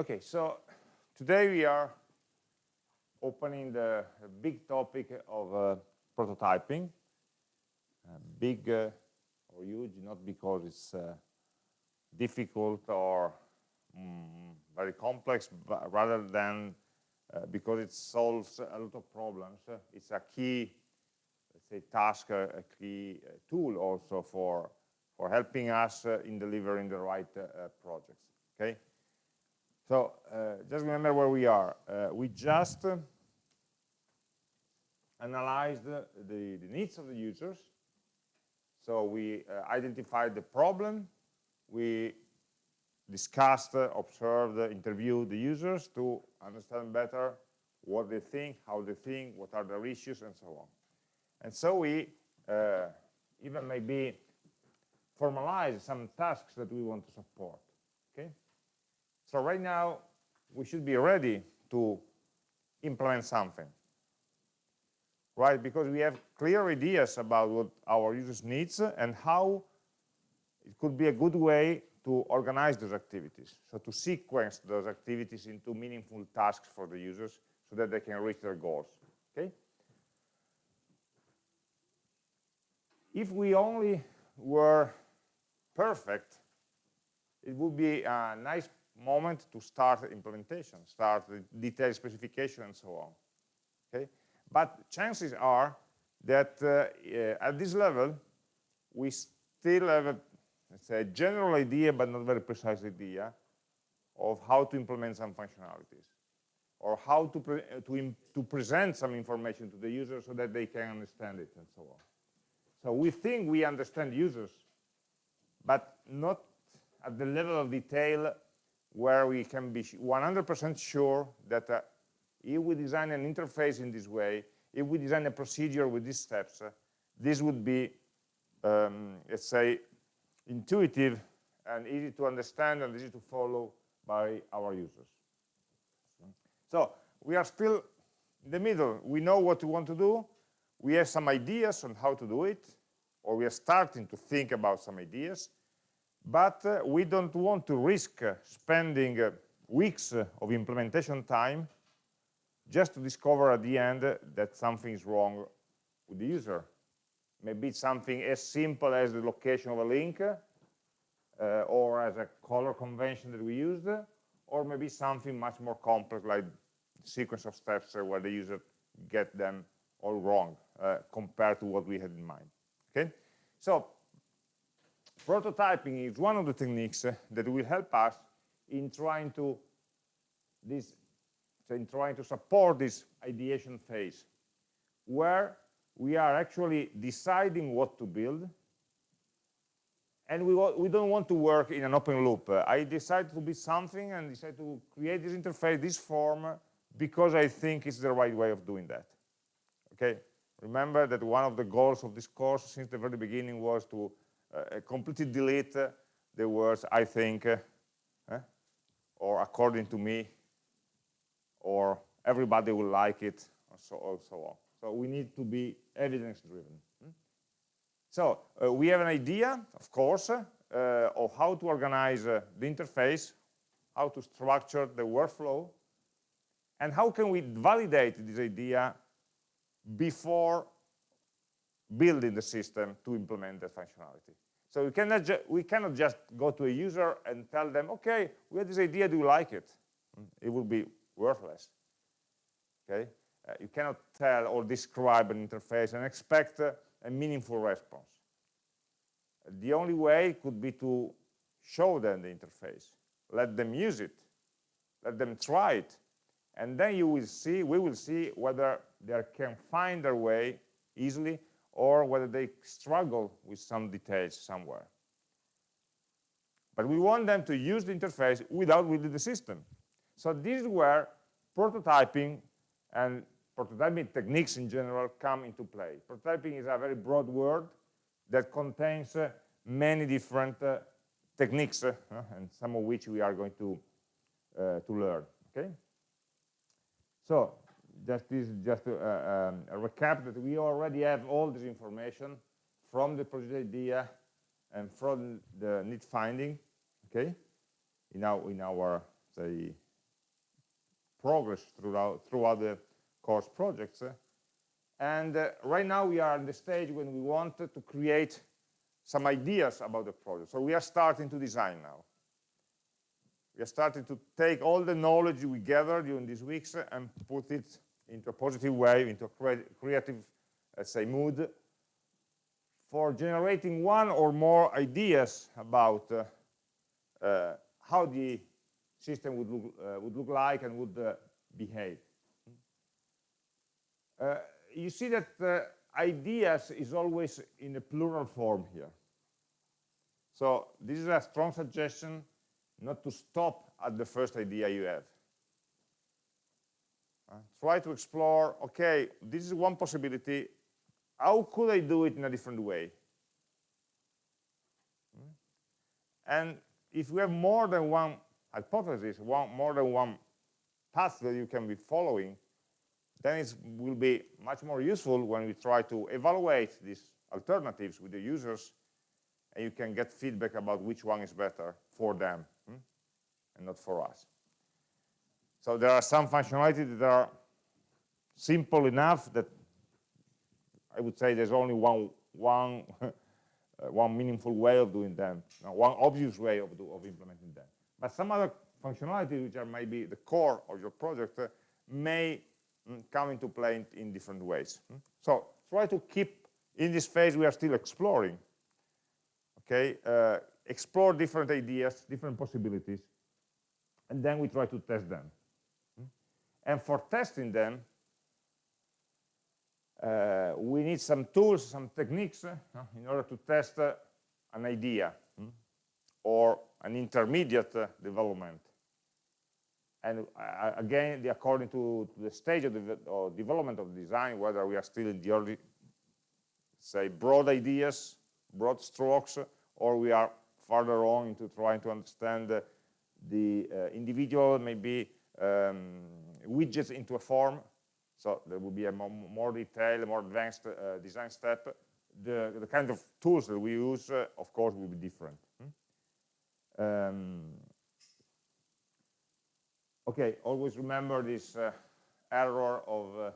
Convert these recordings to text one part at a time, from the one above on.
Okay, so today we are opening the, big topic of uh, prototyping. Uh, big uh, or huge, not because it's uh, difficult or mm, very complex, but rather than uh, because it solves a lot of problems. it's a key, let's say, task, a key uh, tool also for for helping us in delivering the right projects. Okay. So uh, just remember where we are. Uh, we just uh, analyzed the, the, needs of the users. So we uh, identified the problem. We discussed, uh, observed, interviewed the users to understand better what they think, how they think, what are their issues, and so on. And so we uh, even maybe formalize some tasks that we want to support. So right now, we should be ready to implement something, right? Because we have clear ideas about what our users needs and how it could be a good way to organize those activities. So to sequence those activities into meaningful tasks for the users so that they can reach their goals, okay? If we only were perfect, it would be a nice moment to start implementation, start the detailed specification and so on. Okay, but chances are that uh, at this level we still have a, a general idea but not very precise idea of how to implement some functionalities or how to, pre uh, to, to present some information to the user so that they can understand it and so on. So we think we understand users, but not at the level of detail where we can be 100% sure that uh, if we design an interface in this way, if we design a procedure with these steps, uh, this would be, um, let's say, intuitive and easy to understand and easy to follow by our users. So we are still in the middle. We know what we want to do. We have some ideas on how to do it, or we are starting to think about some ideas but uh, we don't want to risk uh, spending uh, weeks of implementation time just to discover at the end that something is wrong with the user. Maybe it's something as simple as the location of a link uh, or as a color convention that we used, or maybe something much more complex like sequence of steps where the user get them all wrong uh, compared to what we had in mind. Okay, so prototyping is one of the techniques that will help us in trying to this in trying to support this ideation phase where we are actually deciding what to build and we, we don't want to work in an open loop. I decide to build something and decide to create this interface, this form, because I think it's the right way of doing that. Okay, remember that one of the goals of this course since the very beginning was to completely delete the words I think uh, or according to me or everybody will like it or so, or so on. So we need to be evidence driven. Hmm? So uh, we have an idea, of course, uh, of how to organize uh, the interface, how to structure the workflow, and how can we validate this idea before building the system to implement the functionality. So we cannot, we cannot just go to a user and tell them, okay, we have this idea, do you like it? It will be worthless. Okay, uh, you cannot tell or describe an interface and expect uh, a meaningful response. The only way could be to show them the interface, let them use it, let them try it, and then you will see, we will see whether they can find their way easily or whether they struggle with some details somewhere. But we want them to use the interface without building the system. So this is where prototyping and prototyping techniques in general come into play. Prototyping is a very broad word that contains uh, many different uh, techniques, uh, and some of which we are going to, uh, to learn. Okay. So just this just a, um, recap that we already have all this information from the project idea and from the need finding okay in our in our say progress throughout, throughout the course projects. And uh, right now we are in the stage when we want to create some ideas about the project. So we are starting to design now. We are starting to take all the knowledge we gathered during these weeks and put it into a positive way, into a cre creative, let's say, mood for generating one or more ideas about uh, uh, how the system would look, uh, would look like and would uh, behave. Uh, you see that uh, ideas is always in a plural form here. So this is a strong suggestion not to stop at the first idea you have. Try to explore, okay, this is one possibility, how could I do it in a different way? And if we have more than one hypothesis, one, more than one path that you can be following, then it will be much more useful when we try to evaluate these alternatives with the users and you can get feedback about which one is better for them hmm? and not for us. So there are some functionalities that are simple enough that I would say there's only one one one meaningful way of doing them, one obvious way of, do, of implementing them. But some other functionalities which are maybe the core of your project uh, may mm, come into play in, in different ways. Mm. So try to keep, in this phase we are still exploring, okay, uh, explore different ideas, different possibilities, and then we try to test them. And for testing them, uh, we need some tools, some techniques uh, in order to test uh, an idea hmm, or an intermediate uh, development. And uh, again, the, according to, to, the stage of, the, of development of design, whether we are still in the early, say, broad ideas, broad strokes, or we are further on into trying to understand the individual, maybe um, widgets into a form, so there will be a more detailed, more advanced uh, design step. The, the kind of tools that we use, uh, of course, will be different. Hmm? Um, okay, always remember this uh, error of uh,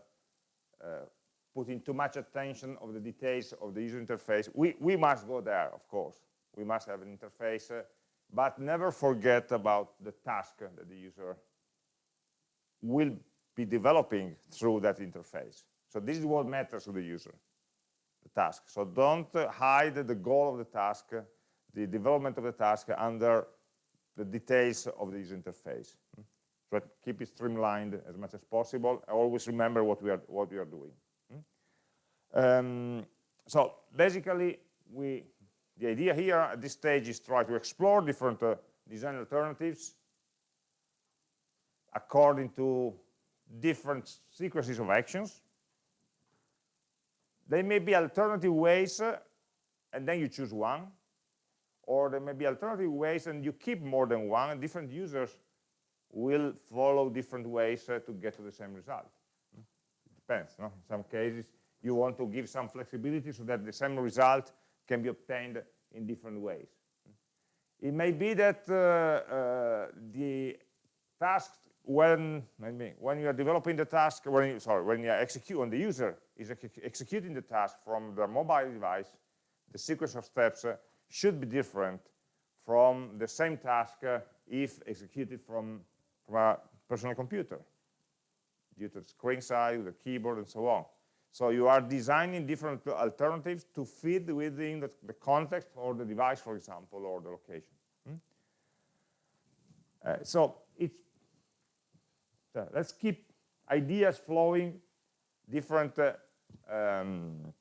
uh, putting too much attention of the details of the user interface. We, we must go there, of course. We must have an interface, but never forget about the task that the user will be developing through that interface. So this is what matters to the user, the task. So don't hide the goal of the task, the development of the task under the details of the user interface. So keep it streamlined as much as possible. Always remember what we are what we are doing. Um, so basically, we the idea here at this stage is try to explore different uh, design alternatives according to different sequences of actions. There may be alternative ways, uh, and then you choose one. Or there may be alternative ways, and you keep more than one, different users will follow different ways uh, to get to the same result. It depends. No? In some cases, you want to give some flexibility so that the same result can be obtained in different ways. It may be that uh, uh, the task when when you are developing the task, when you, sorry, when you execute when the user is ex executing the task from the mobile device, the sequence of steps uh, should be different from the same task uh, if executed from, from a personal computer due to the screen size, the keyboard, and so on. So you are designing different alternatives to fit within the, the context or the device, for example, or the location. Hmm? Uh, so it's let's keep ideas flowing, different uh, um,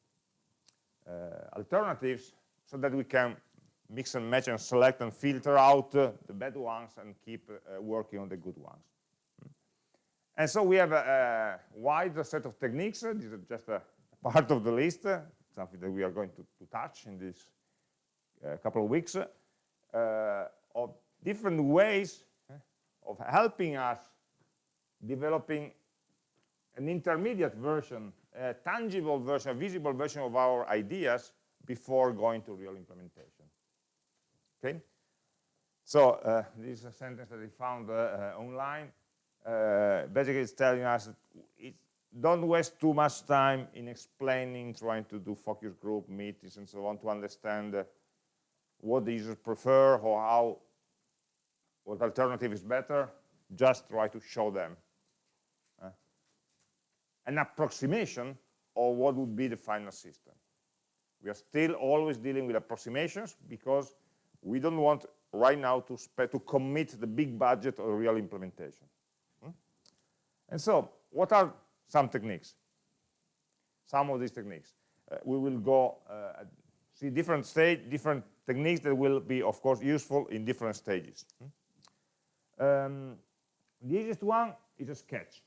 uh, alternatives so that we can mix and match and select and filter out uh, the bad ones and keep uh, working on the good ones. And so we have a, a wide set of techniques. This is just a part of the list, something that we are going to, to touch in this uh, couple of weeks, uh, of different ways of helping us developing an intermediate version, a tangible version, a visible version of our ideas before going to real implementation. Okay? So uh, this is a sentence that I found uh, uh online. uh, basically it's telling us it, don't waste too much time in explaining, trying to do focus group meetings and so on to understand uh, what the users prefer or how what alternative is better. Just try to show them an approximation of what would be the final system. We are still always dealing with approximations because we don't want right now to, to commit the big budget of real implementation. Hmm? And so, what are some techniques? Some of these techniques. Uh, we will go uh, see different stage, different techniques that will be, of course, useful in different stages. Hmm? Um, the easiest one is a sketch.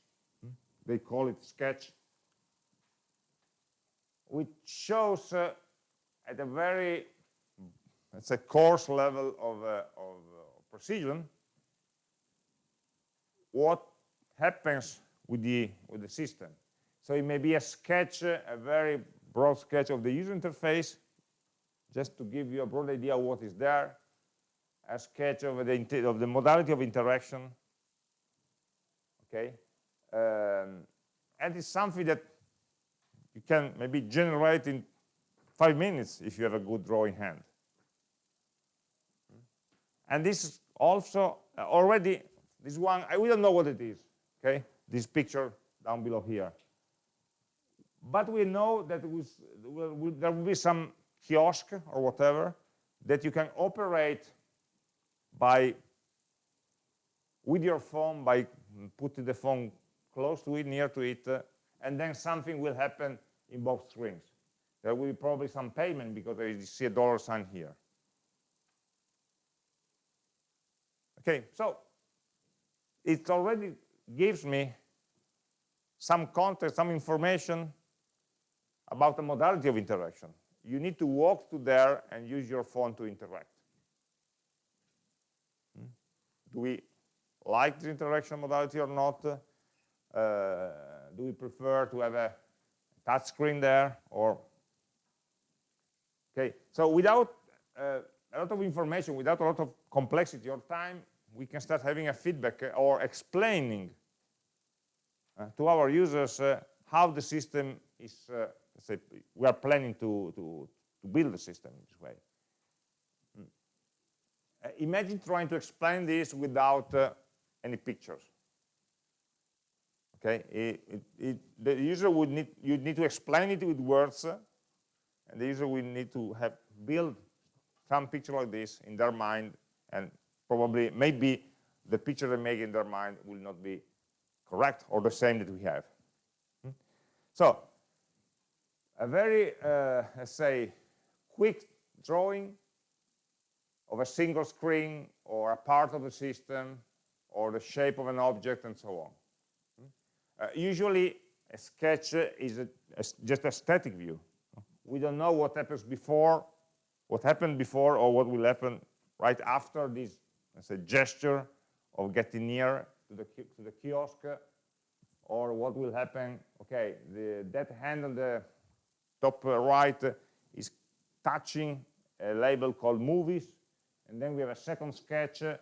They call it sketch, which shows uh, at a very it's a coarse level of, uh, of uh, precision, what happens with the, with the system. So it may be a sketch, a very broad sketch of the user interface, just to give you a broad idea of what is there, a sketch of the, of the modality of interaction, okay? Um, and it's something that you can maybe generate in five minutes if you have a good drawing hand. And this is also uh, already, this one, I, we don't know what it is, okay? This picture down below here. But we know that was, there will be some kiosk or whatever that you can operate by with your phone by putting the phone close to it, near to it, uh, and then something will happen in both screens. There will be probably some payment because I see a dollar sign here. Okay, so it already gives me some context, some information about the modality of interaction. You need to walk to there and use your phone to interact. Hmm? Do we like the interaction modality or not? Uh, do we prefer to have a touch screen there or okay so without uh, a lot of information without a lot of complexity or time we can start having a feedback uh, or explaining to our users how the system is, say, we are planning to, to, to, build the system in this way. Mm. Uh, imagine trying to explain this without uh, any pictures. Okay, it, it, it, the user would need, you need to explain it with words, and the user will need to have build some picture like this in their mind and probably maybe the picture they make in their mind will not be correct or the same that we have. Hmm? So a very, uh, let's say, quick drawing of a single screen or a part of the system or the shape of an object and so on. Uh, usually a sketch is a, a, just a static view. We don't know what happens before, what happened before or what will happen right after this gesture of getting near to the, to the kiosk uh, or what will happen, okay, the, that hand on the top uh, right is touching a label called movies, and then we have a second sketch uh,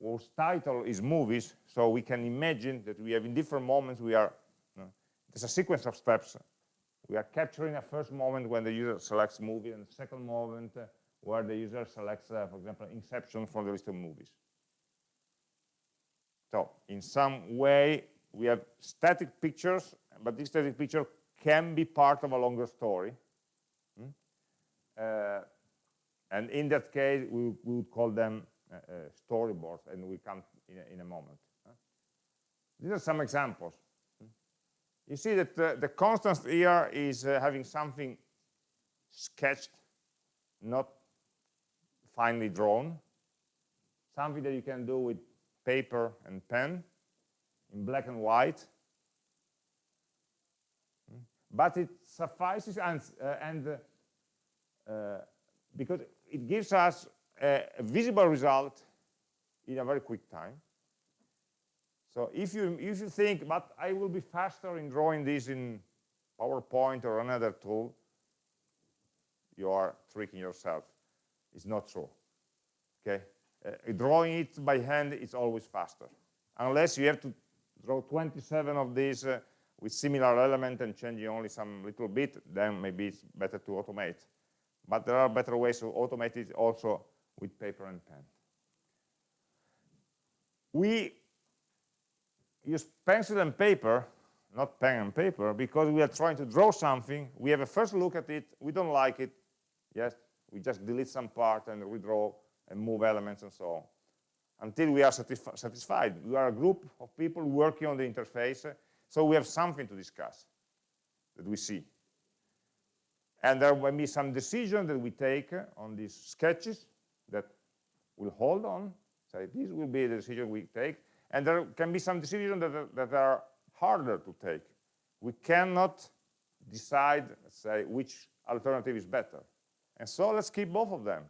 whose title is movies, so we can imagine that we have in different moments we are, you know, there's a sequence of steps. We are capturing a first moment when the user selects movie, and a second moment where the user selects, uh, for example, Inception from the list of movies. So in some way, we have static pictures, but this static picture can be part of a longer story. Hmm? Uh, and in that case, we, we would call them uh, uh, storyboards, and we come in a, in a moment. These are some examples. You see that uh, the constant here is uh, having something sketched, not finely drawn, something that you can do with paper and pen in black and white. But it suffices and, uh, and uh, uh, because it gives us a, visible result in a very quick time. So if you if you think, but I will be faster in drawing this in PowerPoint or another tool, you are tricking yourself. It's not true. Okay, uh, drawing it by hand is always faster, unless you have to draw 27 of these uh, with similar element and changing only some little bit, then maybe it's better to automate. But there are better ways to automate it also with paper and pen. We use pencil and paper, not pen and paper, because we are trying to draw something. We have a first look at it. We don't like it. Yes, we just delete some part and redraw and move elements and so on until we are satisfied. We are a group of people working on the interface, so we have something to discuss that we see. And there will be some decision that we take on these sketches that will hold on. So this will be the decision we take. And there can be some decisions that, are, that are harder to take. We cannot decide, say, which alternative is better. And so let's keep both of them.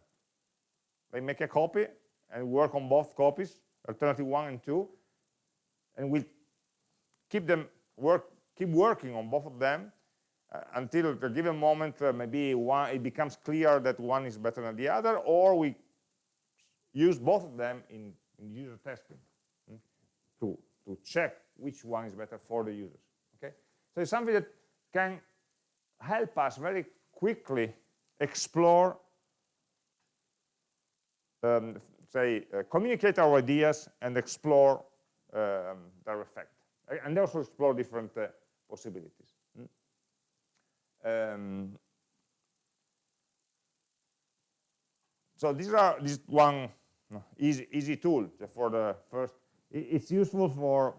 They make a copy and work on both copies, alternative one and two, and we'll keep them work, keep working on both of them uh, until at a given moment uh, maybe one it becomes clear that one is better than the other, or we use both of them in, in user testing hmm, to to check which one is better for the users. Okay, so it's something that can help us very quickly explore um, say, uh, communicate our ideas and explore um, their effect. And also explore different uh, possibilities. Mm. Um, so these are this one easy, easy tool for the first. It's useful for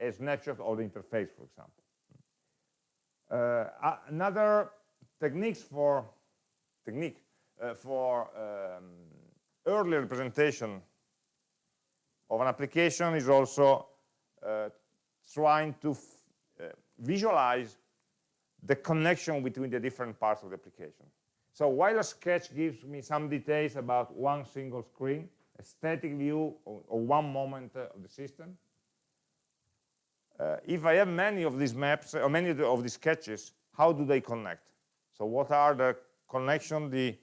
a snapshot of the interface, for example. Uh, another techniques for technique uh, for um, early representation of an application is also uh, trying to uh, visualize the connection between the different parts of the application. So while a sketch gives me some details about one single screen, a static view of, of one moment uh, of the system, uh, if I have many of these maps or many of these sketches, how do they connect? So what are the connection, the,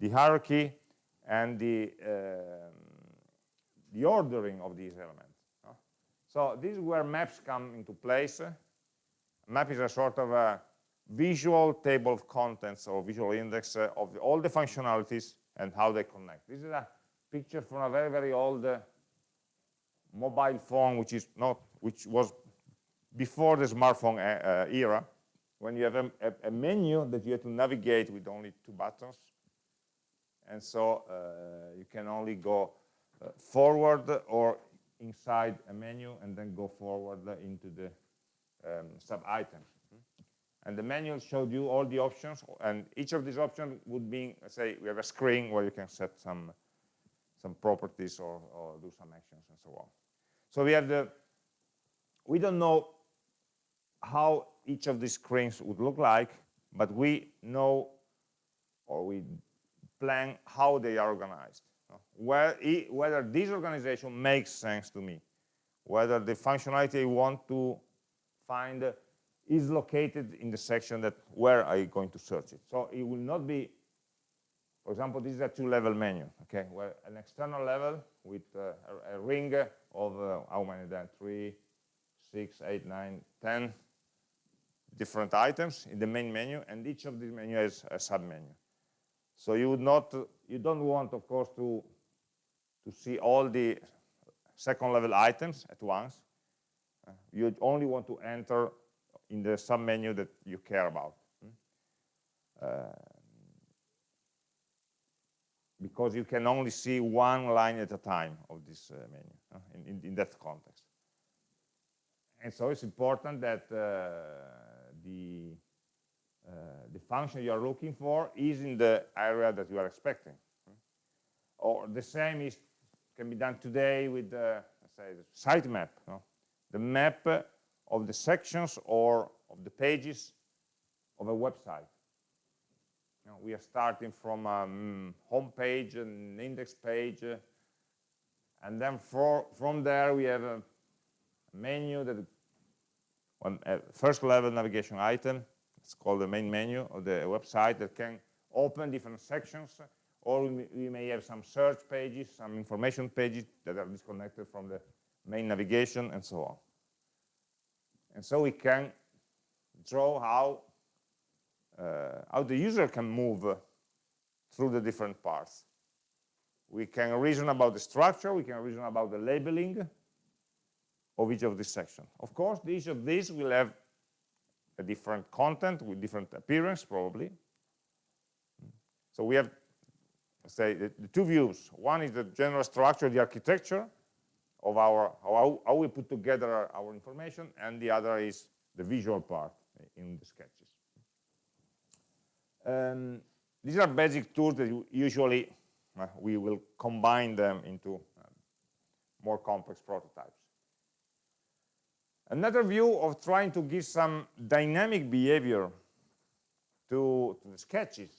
the hierarchy, and the, um, the ordering of these elements. So this is where maps come into place. Map is a sort of a visual table of contents or visual index uh, of all the functionalities and how they connect. This is a picture from a very, very old uh, mobile phone, which is not, which was before the smartphone uh, uh era, when you have a, a, a, menu that you have to navigate with only two buttons and so uh, you can only go uh, forward or inside a menu and then go forward into the um, sub-items. And the manual showed you all the options, and each of these options would be, say, we have a screen where you can set some some properties or, or do some actions and so on. So we have the, we don't know how each of these screens would look like, but we know, or we plan how they are organized. Where, whether this organization makes sense to me, whether the functionality I want to find is located in the section that where you going to search it. So it will not be, for example, this is a two-level menu, okay, where an external level with uh, a, a, ring of uh, how many then, three, six, eight, nine, ten different items in the main menu, and each of these menu has a sub-menu. So you would not, you don't want, of course, to to see all the second level items at once. Uh, you only want to enter in the sub-menu that you care about. Hmm? Uh, because you can only see one line at a time of this uh, menu uh, in, in, in, that context. And so it's important that uh, the uh, the function you are looking for is in the area that you are expecting. Or the same is can be done today with the say, the sitemap, the map of the sections or of the pages of a website. Know, we are starting from a um, home page, an index page, uh, and then for, from there we have a menu that first-level navigation item it's called the main menu of the website that can open different sections, or we may have some search pages, some information pages that are disconnected from the main navigation, and so on. And so we can draw how, uh, how the user can move uh, through the different parts. We can reason about the structure, we can reason about the labeling of each of these sections. Of course, each of these will have a different content with different appearance, probably. So we have, say, the, the two views. One is the general structure, the architecture of our, how, how we put together our information, and the other is the visual part in the sketches. Um, these are basic tools that usually uh, we will combine them into uh, more complex prototypes. Another view of trying to give some dynamic behavior to, to the sketches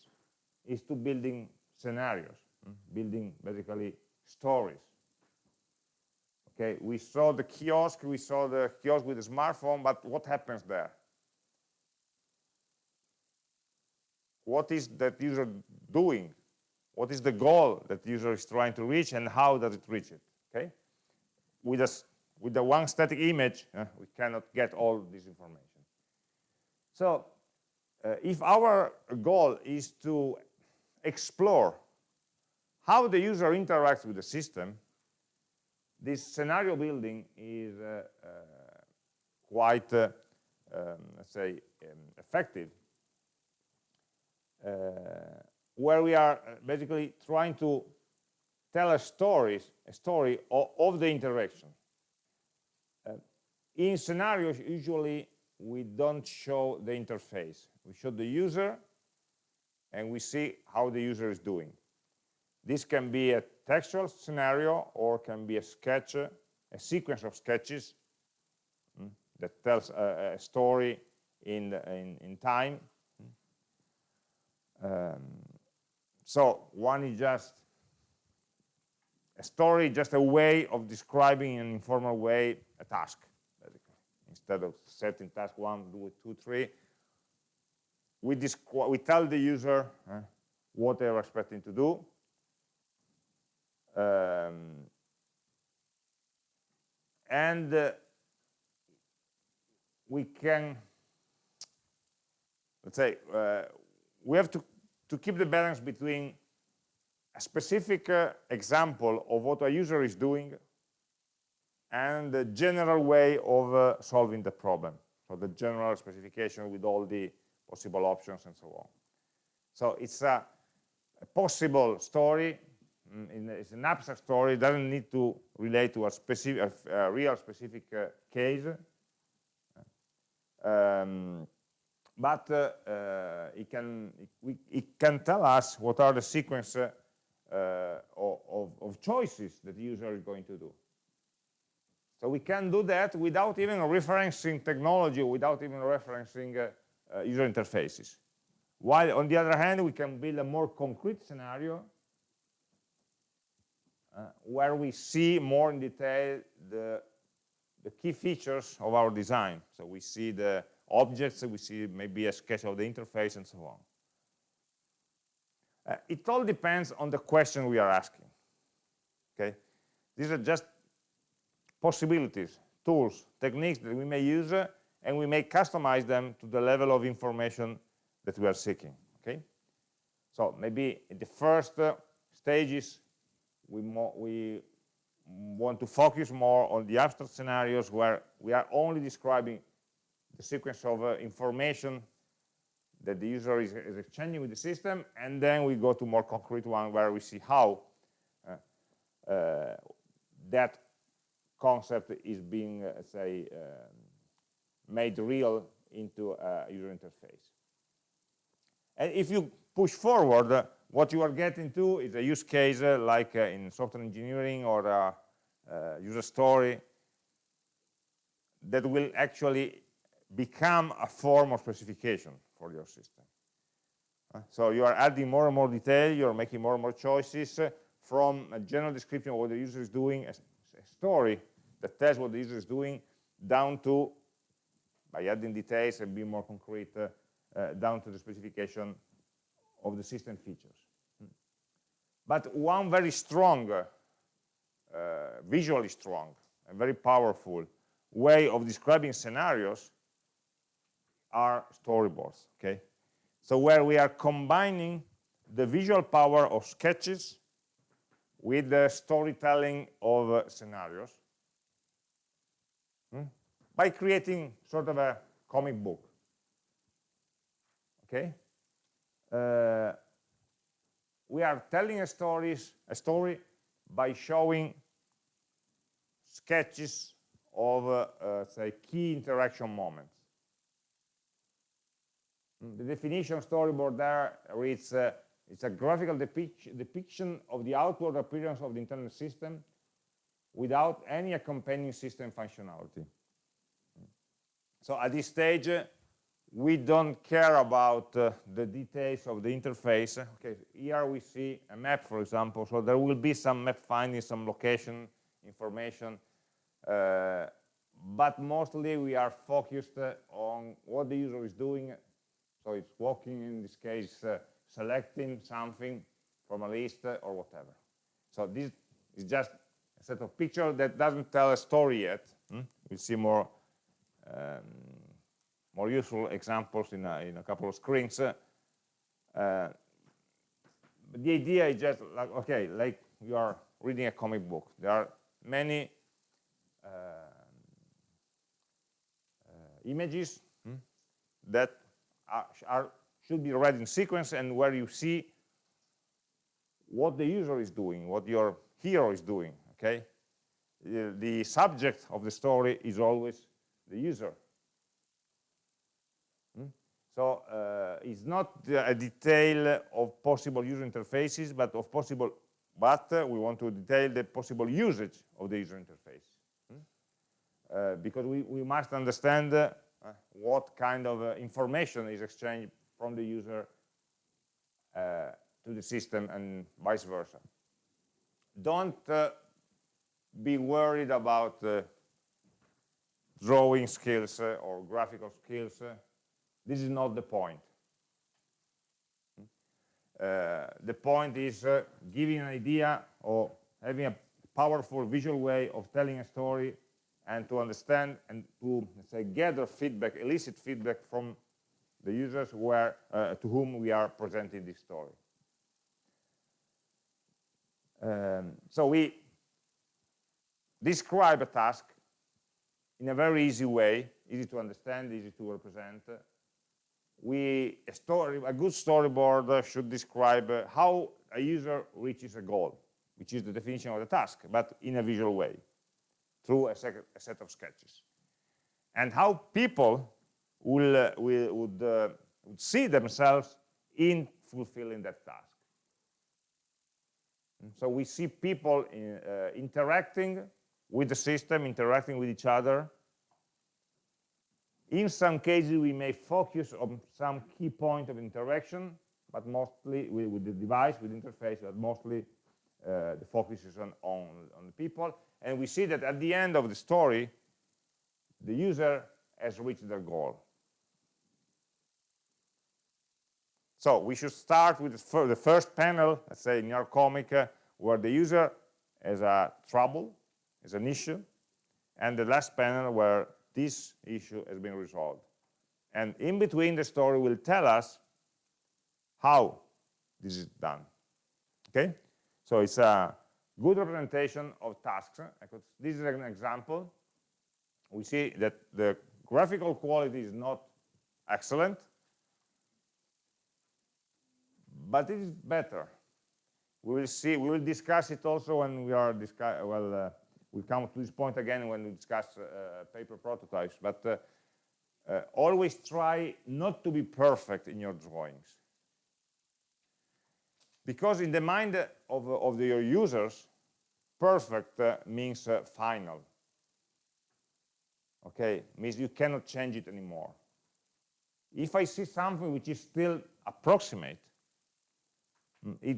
is to building scenarios, mm, building basically stories. Okay, we saw the kiosk, we saw the kiosk with the smartphone, but what happens there? What is that user doing? What is the goal that user is trying to reach and how does it reach it? Okay, with a with the one static image, uh, we cannot get all this information. So uh, if our goal is to explore how the user interacts with the system, this scenario building is uh, uh quite, uh, um, let's say, um, effective, Uh, where we are uh, basically trying to tell a story, a story of, of the interaction. Uh, in scenarios, usually we don't show the interface. We show the user and we see how the user is doing. This can be a textual scenario or can be a sketch, a sequence of sketches mm, that tells a, a story in, in, in, time. Um, so one is just a story, just a way of describing in an informal way a task instead of setting task one, do it two, three, we, we tell the user uh, what they're expecting to do. Um, and uh, we can, let's say, uh, we have to, to keep the balance between a specific uh, example of what a user is doing and the general way of uh, solving the problem. So the general specification with all the possible options and so on. So it's a, a possible story, mm, it's an abstract story, it doesn't need to relate to a specific, a, a real specific uh, case. Um, but uh, uh, it, can, it, it, can tell us what are the sequence uh, of, of choices that the user is going to do. So we can do that without even referencing technology, without even referencing uh, user interfaces. While on the other hand, we can build a more concrete scenario uh, where we see more in detail the, the key features of our design. So we see the objects, we see maybe a sketch of the interface and so on. Uh, it all depends on the question we are asking. Okay, these are just possibilities, tools, techniques that we may use, uh, and we may customize them to the level of information that we are seeking. Okay, so maybe in the first uh, stages, we, we want to focus more on the abstract scenarios where we are only describing the sequence of uh, information that the user is, is, exchanging with the system, and then we go to more concrete one where we see how uh, uh, that concept is being, uh, say, um, made real into a user interface. And if you push forward, uh, what you are getting to is a use case uh, like in software engineering or user story that will actually become a form of specification for your system. Uh, so you are adding more and more detail, you're making more and more choices uh, from a general description of what the user is doing, a, a story that tells what the user is doing down to, by adding details and being more concrete, uh, uh, down to the specification of the system features. Hmm. But one very strong, visually strong, and very powerful way of describing scenarios are storyboards, okay? So where we are combining the visual power of sketches with the storytelling of uh, scenarios hmm? by creating sort of a comic book, okay? Uh, we are telling a, stories, a story by showing sketches of, uh, uh, say, key interaction moments. The definition storyboard there reads, uh, it's a graphical depic depiction of the outward appearance of the internal system without any accompanying system functionality. So at this stage, uh, we don't care about uh, the details of the interface. Okay, here we see a map, for example, so there will be some map finding, some location information, uh, but mostly we are focused uh, on what the user is doing. So it's walking, in this case, uh, selecting something from a list uh, or whatever. So this is just a set of pictures that doesn't tell a story yet. Hmm? We'll see more um, more useful examples in a, in a couple of screens. Uh, but the idea is just like, okay, like you are reading a comic book. There are many uh, uh, images hmm, that are, are, should be read in sequence and where you see what the user is doing, what your hero is doing, okay? The, the subject of the story is always the user. So uh, it's not a detail of possible user interfaces, but of possible, but uh, we want to detail the possible usage of the user interface. Hmm? Uh, because we, we must understand uh, what kind of uh, information is exchanged from the user uh, to the system and vice versa. Don't be worried about drawing skills or graphical skills this is not the point. Uh, the point is uh, giving an idea or having a powerful visual way of telling a story and to understand and to say gather feedback, elicit feedback from the users where, uh, to whom we are presenting this story. Um, so we describe a task in a very easy way, easy to understand, easy to represent, we a, story, a good storyboard should describe how a user reaches a goal, which is the definition of the task, but in a visual way, through a, a set of sketches. And how people will, uh, will would, uh, would see themselves in fulfilling that task. So we see people in, uh, interacting with the system, interacting with each other, in some cases, we may focus on some key point of interaction, but mostly with, with the device, with interface, but mostly uh, the focus is on, on, on the people. And we see that at the end of the story, the user has reached their goal. So we should start with the first panel, let's say in your comic, uh, where the user has a trouble, has an issue, and the last panel where this issue has been resolved. And in between, the story will tell us how this is done. Okay? So it's a good representation of tasks. This is an example. We see that the graphical quality is not excellent, but it is better. We will see, we will discuss it also when we are discuss, well, uh, we'll come to this point again when we discuss uh, paper prototypes, but uh, uh, always try not to be perfect in your drawings. Because in the mind of, of your users, perfect uh, means uh, final. Okay, means you cannot change it anymore. If I see something which is still approximate, mm, it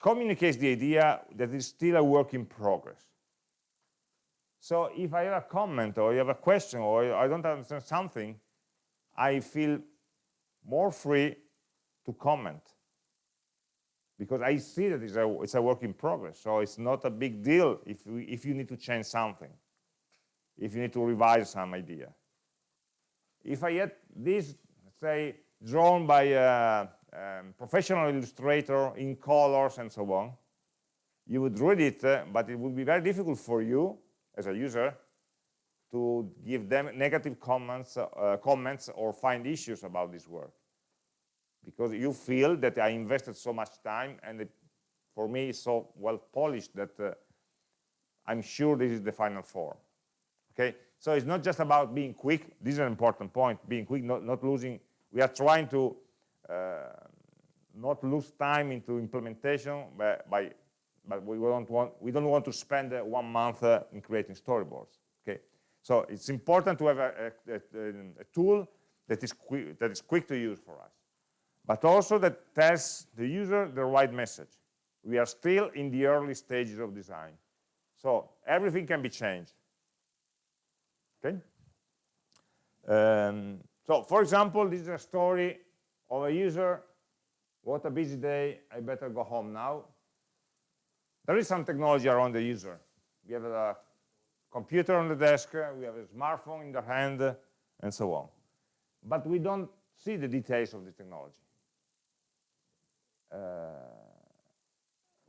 communicates the idea that it's still a work in progress. So if I have a comment or you have a question or I don't understand something, I feel more free to comment because I see that it's a, it's a work in progress. So it's not a big deal if, we, if you need to change something. if you need to revise some idea. If I had this, say, drawn by a um, professional illustrator in colors and so on, you would read it, uh, but it would be very difficult for you as a user to give them negative comments, uh, comments or find issues about this work because you feel that I invested so much time and it, for me it's so well polished that uh, I'm sure this is the final form. Okay, so it's not just about being quick. This is an important point. Being quick, not, not losing. We are trying to uh, not lose time into implementation by, but we don't want we don't want to spend uh, one month uh, in creating storyboards. Okay, so it's important to have a, a, a, a tool that is quick that is quick to use for us, but also that tells the user the right message. We are still in the early stages of design, so everything can be changed. Okay. Um, so, for example, this is a story of a user. What a busy day! I better go home now there is some technology around the user. We have a computer on the desk, we have a smartphone in the hand, and so on. But we don't see the details of the technology. Uh,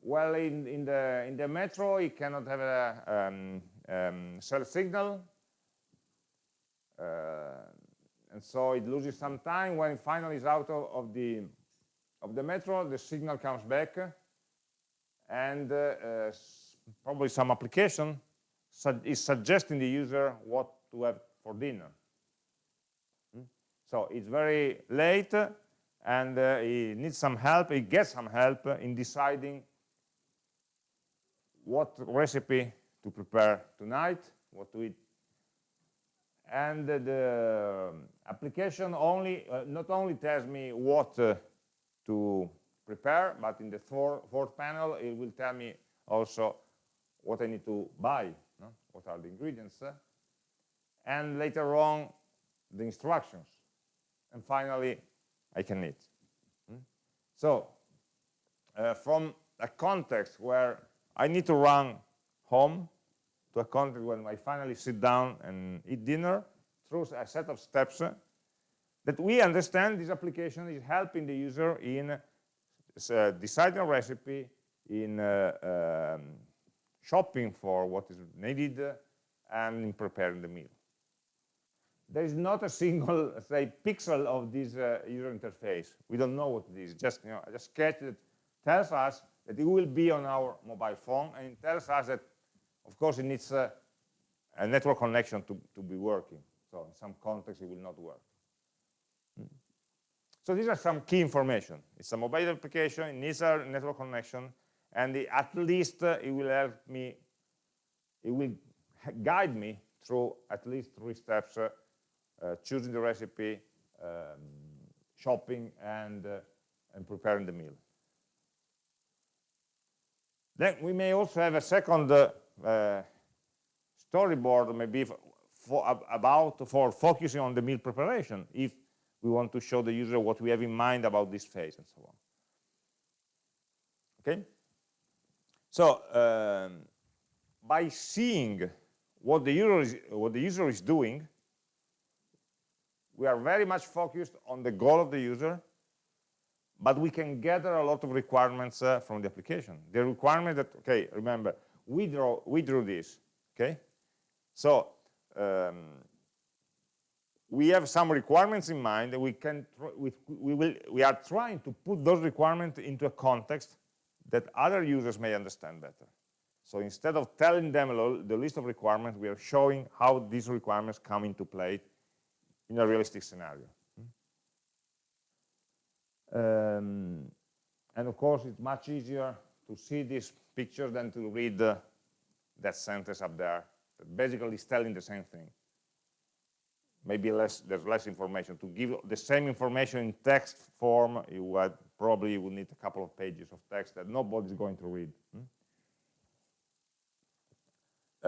well, in, in, the, in the metro, it cannot have a um, um, cell signal, uh, and so it loses some time. When it finally is out of, of, the, of the metro, the signal comes back, and uh, uh, probably some application is suggesting the user what to have for dinner. Hmm? So it's very late and uh, he needs some help, he gets some help in deciding what recipe to prepare tonight, what to eat. And uh, the application only, uh, not only tells me what uh, to prepare, but in the four, fourth panel, it will tell me also what I need to buy, no? what are the ingredients, uh, and later on, the instructions. And finally, I can eat. Hmm? So, uh, from a context where I need to run home to a context when I finally sit down and eat dinner through a set of steps uh, that we understand this application is helping the user in uh, deciding a recipe, in uh, um, shopping for what is needed, and in preparing the meal. There is not a single, say, pixel of this uh, user interface. We don't know what it is. Just, you know, a sketch that tells us that it will be on our mobile phone, and it tells us that, of course, it needs a network connection to, to be working. So in some context, it will not work. So these are some key information. It's a mobile application, it needs a network connection, and the, at least uh, it will help me, it will guide me through at least three steps, uh, uh, choosing the recipe, um, shopping, and, uh, and preparing the meal. Then we may also have a second uh, uh, storyboard, maybe for, for, about for focusing on the meal preparation, if we want to show the user what we have in mind about this phase and so on. Okay? So um, by seeing what the user is what the user is doing, we are very much focused on the goal of the user, but we can gather a lot of requirements uh, from the application. The requirement that okay, remember we draw we drew this, okay? So um, we have some requirements in mind and we can we, we will we are trying to put those requirements into a context that other users may understand better so instead of telling them the list of requirements we are showing how these requirements come into play in a realistic scenario. Um, and of course it's much easier to see this picture than to read uh, that sentence up there that basically is telling the same thing. Maybe less there's less information. To give the same information in text form you would probably would need a couple of pages of text that nobody's going to read. Hmm?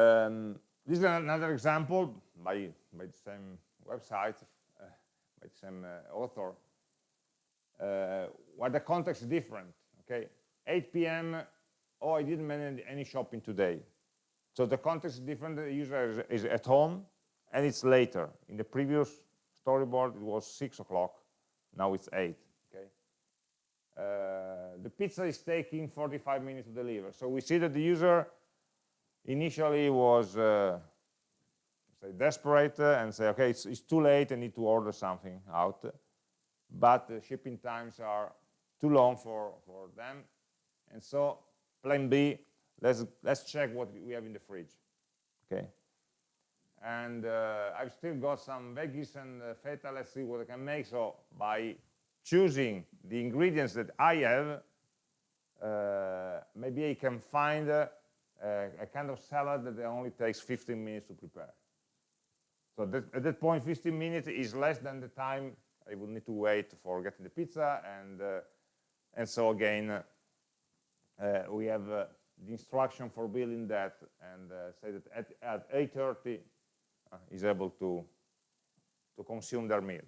um, this is another example by by the same website by the same author uh, where the context is different okay 8 p.m oh i didn't manage any shopping today So the context is different, the user is, is at home, and it's later. In the previous storyboard, it was 6 o'clock, now it's 8, okay? Uh, the pizza is taking 45 minutes to deliver. So we see that the user initially was uh, say desperate uh, and say, okay, it's, it's, too late, I need to order something out. But the shipping times are too long for, for them. And so plan B, let's, let's check what we have in the fridge. Okay. And uh, I've still got some veggies and uh, feta, let's see what I can make. So by choosing the ingredients that I have, uh, maybe I can find a, a, kind of salad that only takes 15 minutes to prepare. So that, at that point, 15 minutes is less than the time I would need to wait for getting the pizza. And, uh, and so again, uh, we have uh, the instruction for building that. And say that at, at 8.30 is able to, to consume their meal.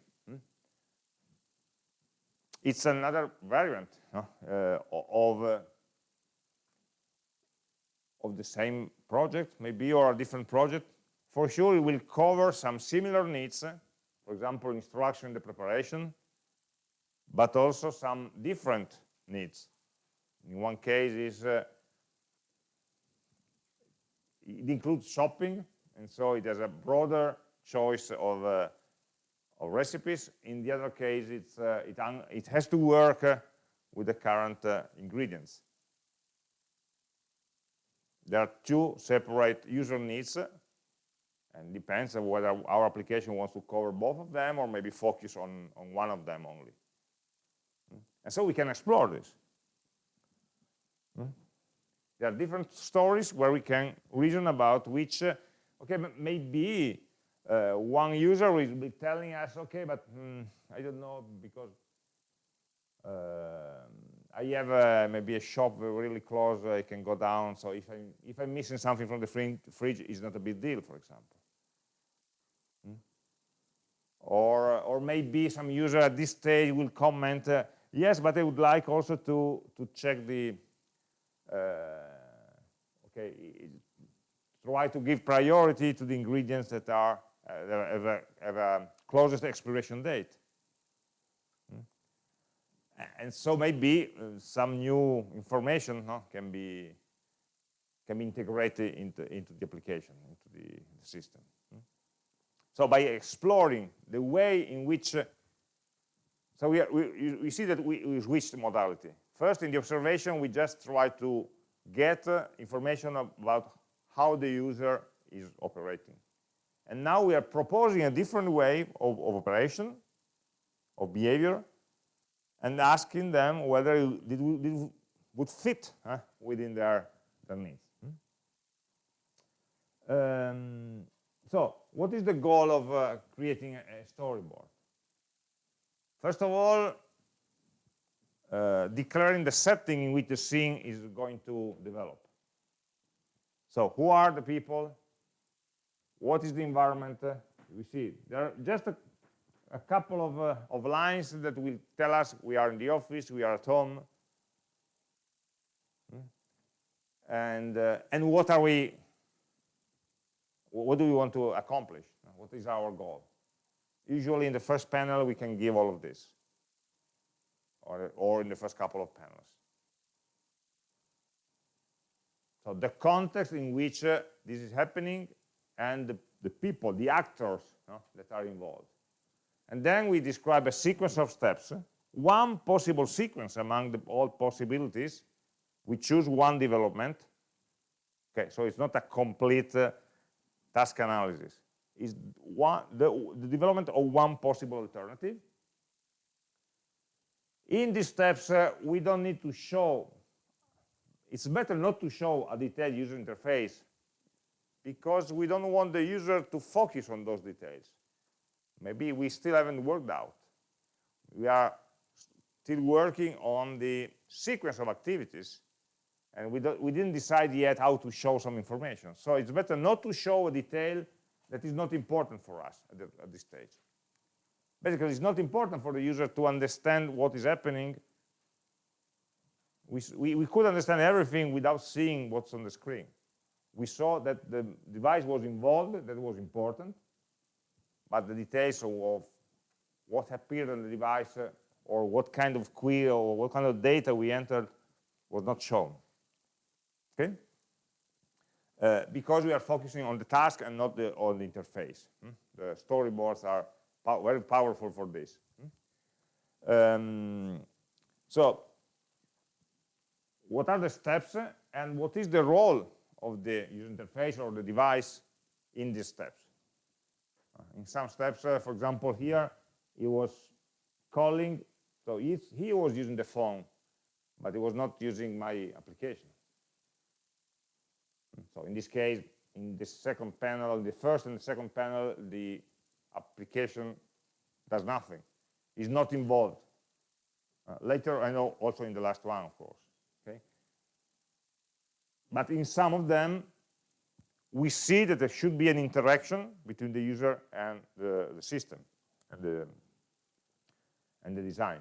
It's another variant uh, of uh, of the same project maybe or a different project for sure it will cover some similar needs for example instruction in the preparation but also some different needs in one case is uh, it includes shopping and so it has a broader choice of uh, of recipes. In the other case, it's, uh, it, it, has to work uh, with the current uh, ingredients. There are two separate user needs, and depends on whether our application wants to cover both of them or maybe focus on, on one of them only. Hmm? And so we can explore this. Hmm? There are different stories where we can reason about which, uh, okay, maybe uh, one user will be telling us, okay, but hmm, I don't know because uh, I have uh, maybe a shop really close, I can go down. So if I'm if I'm missing something from the fridge, it's not a big deal, for example. Or or maybe some user at this stage will comment, uh, yes, but I would like also to to check the uh, okay try to give priority to the ingredients that are uh, have, a, have a closest expiration date. Hmm? And so maybe uh, some new information no, can be can be integrated into, into the application, into the system. So by exploring the way in which, uh, so we, are, we, we see that we, we switched modality. First, in the observation, we just try to get uh, information about how the user is operating. And now we are proposing a different way of, of operation, of behavior, and asking them whether it, it would fit within their, their needs. Hmm? Um, so what is the goal of uh, creating a, storyboard? First of all, uh, declaring the setting in which the scene is going to develop. So who are the people? What is the environment? Uh, we see there are just a, a couple of, uh, of lines that will tell us we are in the office, we are at home, hmm? and uh, and what are we? What do we want to accomplish? What is our goal? Usually, in the first panel, we can give all of this, or or in the first couple of panels. So the context in which uh, this is happening and the, the people, the actors that are involved. And then we describe a sequence of steps. One possible sequence among the, all possibilities, we choose one development. Okay, so it's not a complete uh, task analysis. is one, the, the development of one possible alternative. In these steps, uh, we don't need to show, it's better not to show a detailed user interface because we don't want the user to focus on those details. Maybe we still haven't worked out. We are still working on the sequence of activities, and we, we didn't decide yet how to show some information. So it's better not to show a detail that is not important for us at, the, at this stage. Basically, it's not important for the user to understand what is happening. We, we, we could understand everything without seeing what's on the screen. we saw that the device was involved, that was important, but the details of, of what appeared on the device uh, or what kind of query or what kind of data we entered was not shown. Okay? Uh, because we are focusing on the task and not the, on the interface. Hmm? The storyboards are very powerful for this. Hmm? Um, so, what are the steps and what is the role of the user interface or the device in these steps? Uh, in some steps, uh, for example, here, it was calling, so he was using the phone, but he was not using my application. So in this case, in the second panel, the first and the second panel, the application does nothing, is not involved. Uh, later, I know also in the last one, of course. Okay, but in some of them, we see that there should be an interaction between the user and the, the system and the and the design.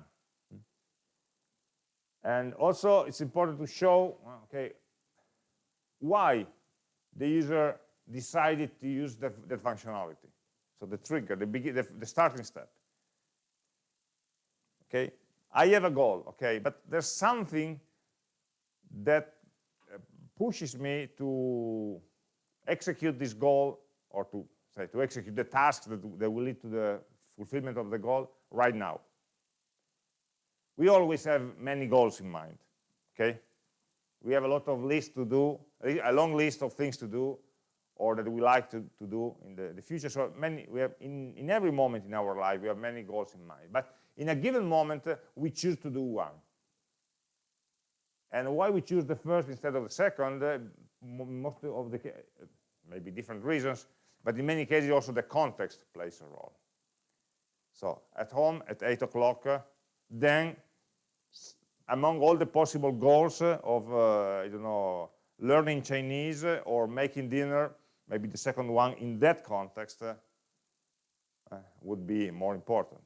And also, it's important to show, okay, why the user decided to use that, functionality. So the trigger, the, the, the starting step. Okay, I have a goal, okay, but there's something that uh, pushes me to execute this goal or to say to execute the tasks that, that will lead to the fulfillment of the goal right now. We always have many goals in mind, okay? We have a lot of lists to do, a long list of things to do, or that we like to, to do in the, the future. So many, we have in, in every moment in our life, we have many goals in mind. But in a given moment, uh, we choose to do one. And why we choose the first instead of the second, uh, most of the, maybe different reasons, but in many cases also the context plays a role. So at home at 8 o'clock, uh, then among all the possible goals of, uh, I don't know, learning Chinese or making dinner, maybe the second one in that context uh, would be more important.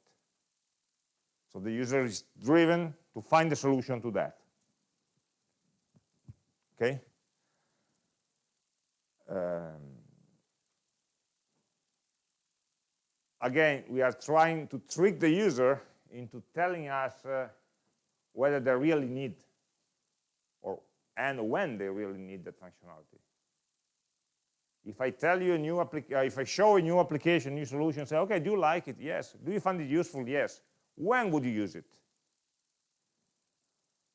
So the user is driven to find a solution to that. Okay? Um, again, we are trying to trick the user into telling us uh, whether they really need or and when they really need that functionality. If I tell you a new application, uh, if I show a new application, new solution, say, okay, do you like it? Yes. Do you find it useful? Yes. When would you use it?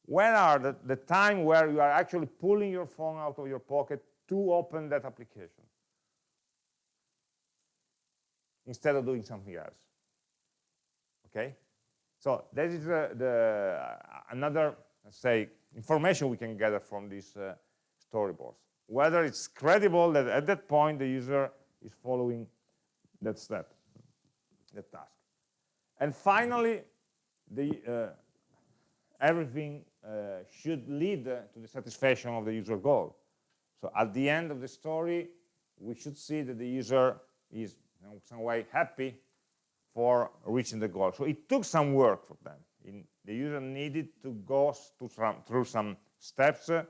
When are the, the time where you are actually pulling your phone out of your pocket to open that application? Instead of doing something else. Okay? So that is uh, the uh, another, say, information we can gather from these uh, storyboards. Whether it's credible that at that point the user is following that step, that task. And finally, the, uh, everything uh, should lead to the satisfaction of the user goal. So at the end of the story, we should see that the user is in some way happy for reaching the goal. So it took some work for them. In, the user needed to go some, through some steps, uh,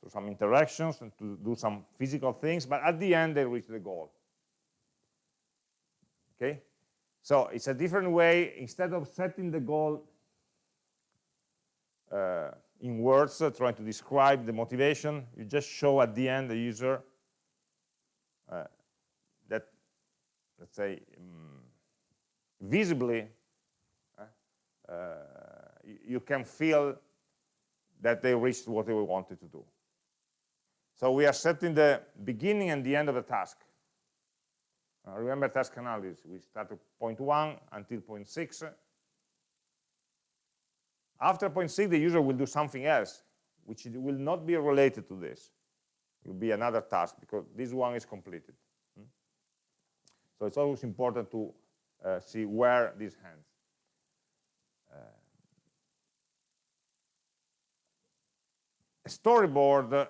through some interactions, and to do some physical things, but at the end they reached the goal. Okay? So it's a different way, instead of setting the goal uh, in words, uh, trying to describe the motivation, you just show at the end the user uh, that, let's say, um, visibly, uh, you can feel that they reached what they wanted to do. So we are setting the beginning and the end of the task. Uh, remember task analysis, we start at point one until point six. After point six, the user will do something else, which will not be related to this. It will be another task because this one is completed. Hmm? So it's always important to uh, see where this ends. Uh, a storyboard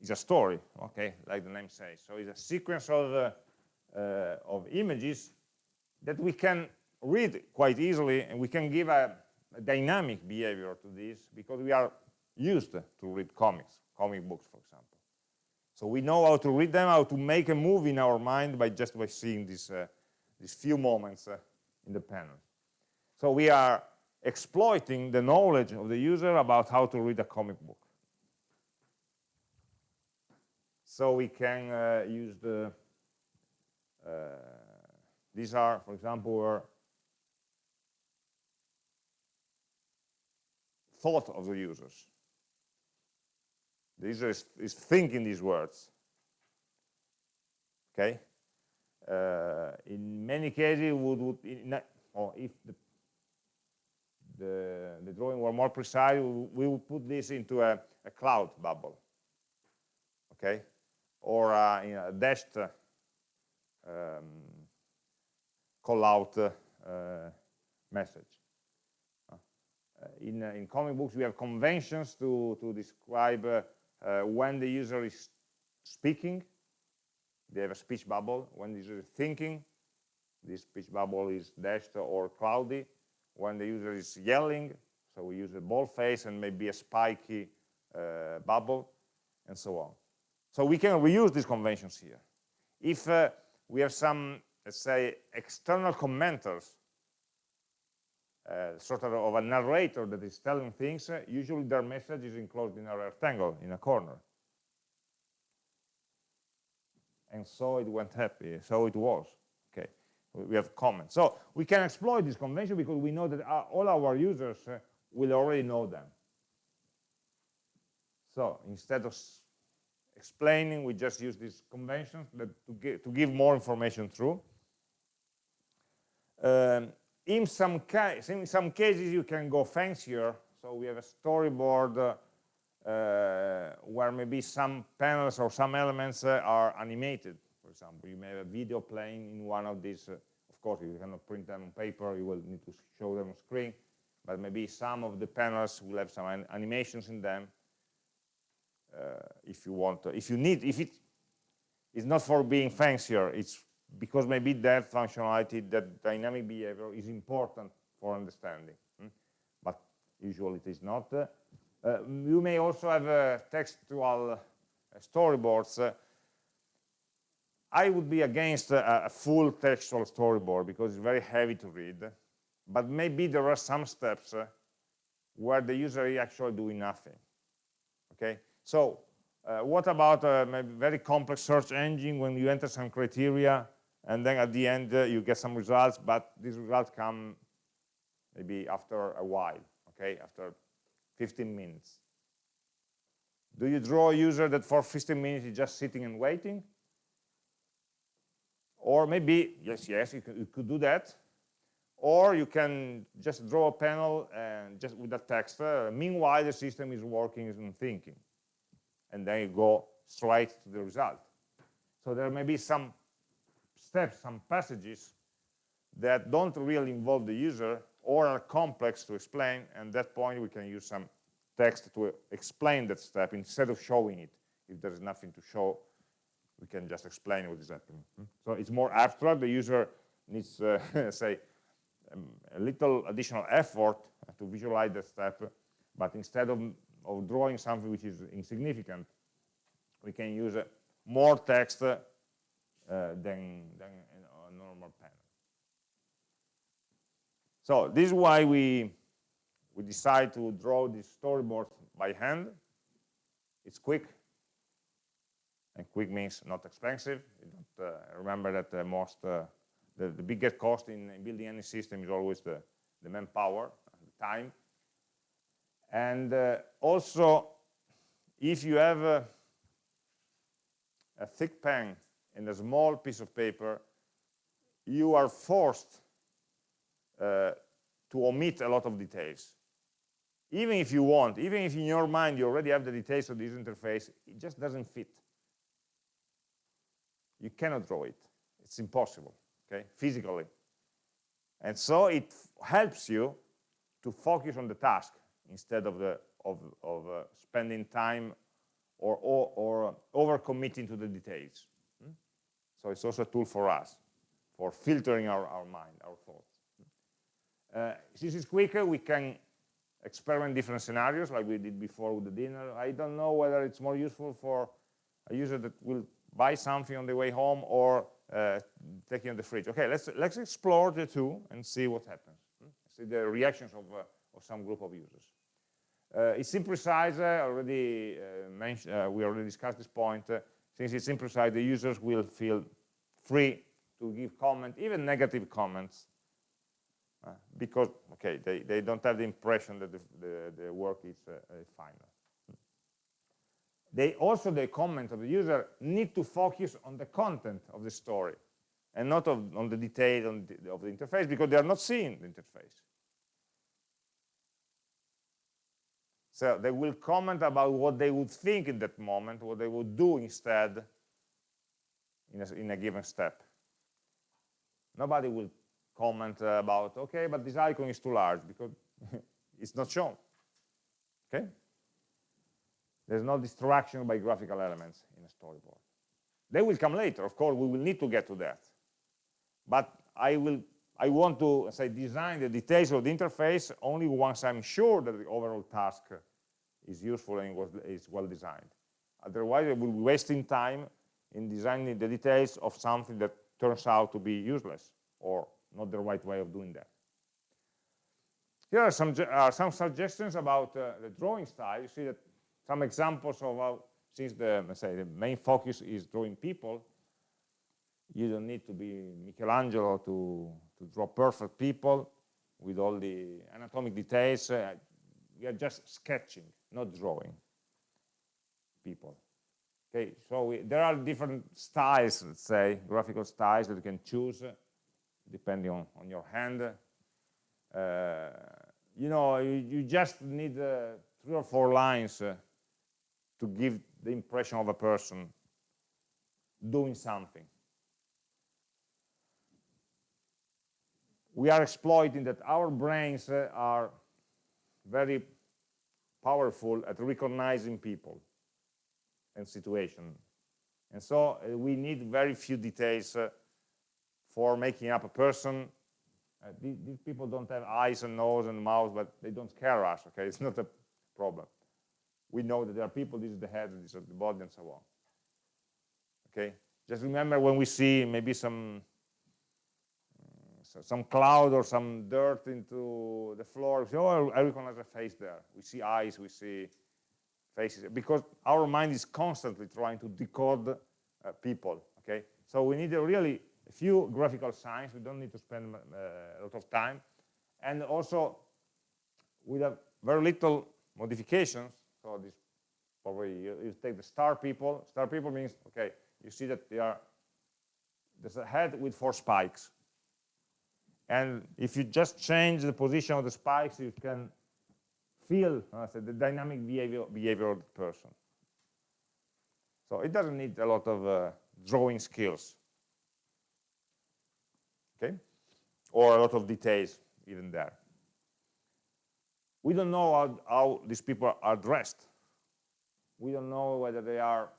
is a story, okay, like the name says. So it's a sequence of, uh, uh, of images that we can read quite easily, and we can give a, a, dynamic behavior to this because we are used to read comics, comic books, for example. So we know how to read them, how to make a move in our mind by just by seeing these, uh, these few moments uh, in the panel. So we are exploiting the knowledge of the user about how to read a comic book. So we can uh, use the, uh, these are, for example, thought of the users. The user is, is thinking these words. Okay? Uh, in many cases, would, would in, or if the, the, the, drawing were more precise, we would put this into a, a cloud bubble. Okay? Or uh, in a dashed uh, um, call out uh, message. Uh, in, uh, in comic books, we have conventions to, to describe uh, when the user is speaking, they have a speech bubble. When the user is thinking, this speech bubble is dashed or cloudy. When the user is yelling, so we use a bold face and maybe a spiky uh, bubble, and so on. So we can reuse these conventions here. If uh, we have some, let's say, external commenters, uh, sort of, of a narrator that is telling things, uh, usually their message is enclosed in a rectangle, in a corner. And so it went happy, so it was. Okay, we have comments. So we can exploit this convention because we know that uh, all our users uh, will already know them. So instead of explaining, we just use these conventions that to, give, to give more information through. Um, in some, in some cases, you can go fancier. So we have a storyboard uh, where maybe some panels or some elements uh, are animated. For example, you may have a video playing in one of these. Uh, of course, you cannot print them on paper. You will need to show them on screen. But maybe some of the panels will have some animations in them. Uh, if you want, to, if you need, if it is not for being fancier, it's because maybe that functionality, that dynamic behavior is important for understanding. Hmm? But usually it is not. Uh, you may also have uh, textual uh, storyboards. Uh, I would be against a, a, full textual storyboard because it's very heavy to read. But maybe there are some steps uh, where the user is actually doing nothing. Okay, so uh, what about a very complex search engine when you enter some criteria and then at the end uh, you get some results, but these results come maybe after a while, okay, after 15 minutes. Do you draw a user that for 15 minutes is just sitting and waiting? Or maybe, yes, yes, you, you could do that. Or you can just draw a panel and just with that text. Uh, meanwhile, the system is working and thinking. And then you go straight to the result. So there may be some steps, some passages that don't really involve the user or are complex to explain, and at that point we can use some text to explain that step instead of showing it. If there is nothing to show, we can just explain what is happening. Hmm? So it's more abstract. The user needs, uh, say, um, a little additional effort to visualize that step, but instead of, of drawing something which is insignificant, we can use uh, more text uh, than, than a normal panel. So this is why we, we decide to draw this storyboard by hand. It's quick, and quick means not expensive. Uh, remember that the most, uh, the, the biggest cost in, in, building any system is always the, the manpower, the time. And uh, also, if you have a, a thick pen and a small piece of paper, you are forced uh, to omit a lot of details. Even if you want, even if in your mind you already have the details of this interface, it just doesn't fit. You cannot draw it. It's impossible, okay, physically. And so it helps you to focus on the task instead of, the, of, of uh, spending time or, or, or over-committing to the details. So it's also a tool for us, for filtering our, our mind, our thoughts. Uh, since it's quicker, we can experiment different scenarios like we did before with the dinner. I don't know whether it's more useful for a user that will buy something on the way home or uh, taking on the fridge. Okay, let's let's explore the two and see what happens. Hmm? See the reactions of, uh, of some group of users. Uh, it's imprecise, already uh, mentioned, uh, we already discussed this point. Uh, since it's imprecise, the users will feel free to give comment, even negative comments, Uh, because, okay, they, they don't have the impression that the, the, the work is uh, uh, final. They also, the comment of the user need to focus on the content of the story and not of, on the detail on the, of the interface because they are not seeing the interface. So they will comment about what they would think in that moment, what they would do instead in a, in a given step. Nobody will comment about, okay, but this icon is too large because it's not shown. Okay? There's no distraction by graphical elements in a storyboard. They will come later, of course, we will need to get to that. But I will I want to say design the details of the interface only once I'm sure that the overall task is useful and was, is well designed. Otherwise, I will be wasting time in designing the details of something that turns out to be useless or not the right way of doing that. Here are some, uh, some suggestions about uh, the drawing style. You see that some examples of how, since the, let's say, the main focus is drawing people, you don't need to be Michelangelo to, to draw perfect people with all the anatomic details. Uh, we are just sketching, not drawing people. Okay, so we, there are different styles, let's say, graphical styles that you can choose depending on, on your hand. Uh, you know, you, you just need uh, three or four lines uh, to give the impression of a person doing something. We are exploiting that our brains uh, are very powerful at recognizing people and situation. And so uh, we need very few details uh, for making up a person. Uh, these, these, people don't have eyes and nose and mouth, but they don't scare us, okay? It's not a problem we know that there are people, this is the head, this is the body, and so on. Okay, just remember when we see maybe some uh, some cloud or some dirt into the floor, say, oh, I recognize a face there. We see eyes, we see faces, because our mind is constantly trying to decode uh, people, okay? So we need a really a few graphical signs, we don't need to spend uh, a lot of time, and also with a very little modifications, so this probably you, you take the star people. Star people means okay. You see that they are there's a head with four spikes, and if you just change the position of the spikes, you can feel uh, the dynamic behavior behavior of the person. So it doesn't need a lot of uh, drawing skills, okay, or a lot of details even there. We don't know how, how these people are dressed. We don't know whether they are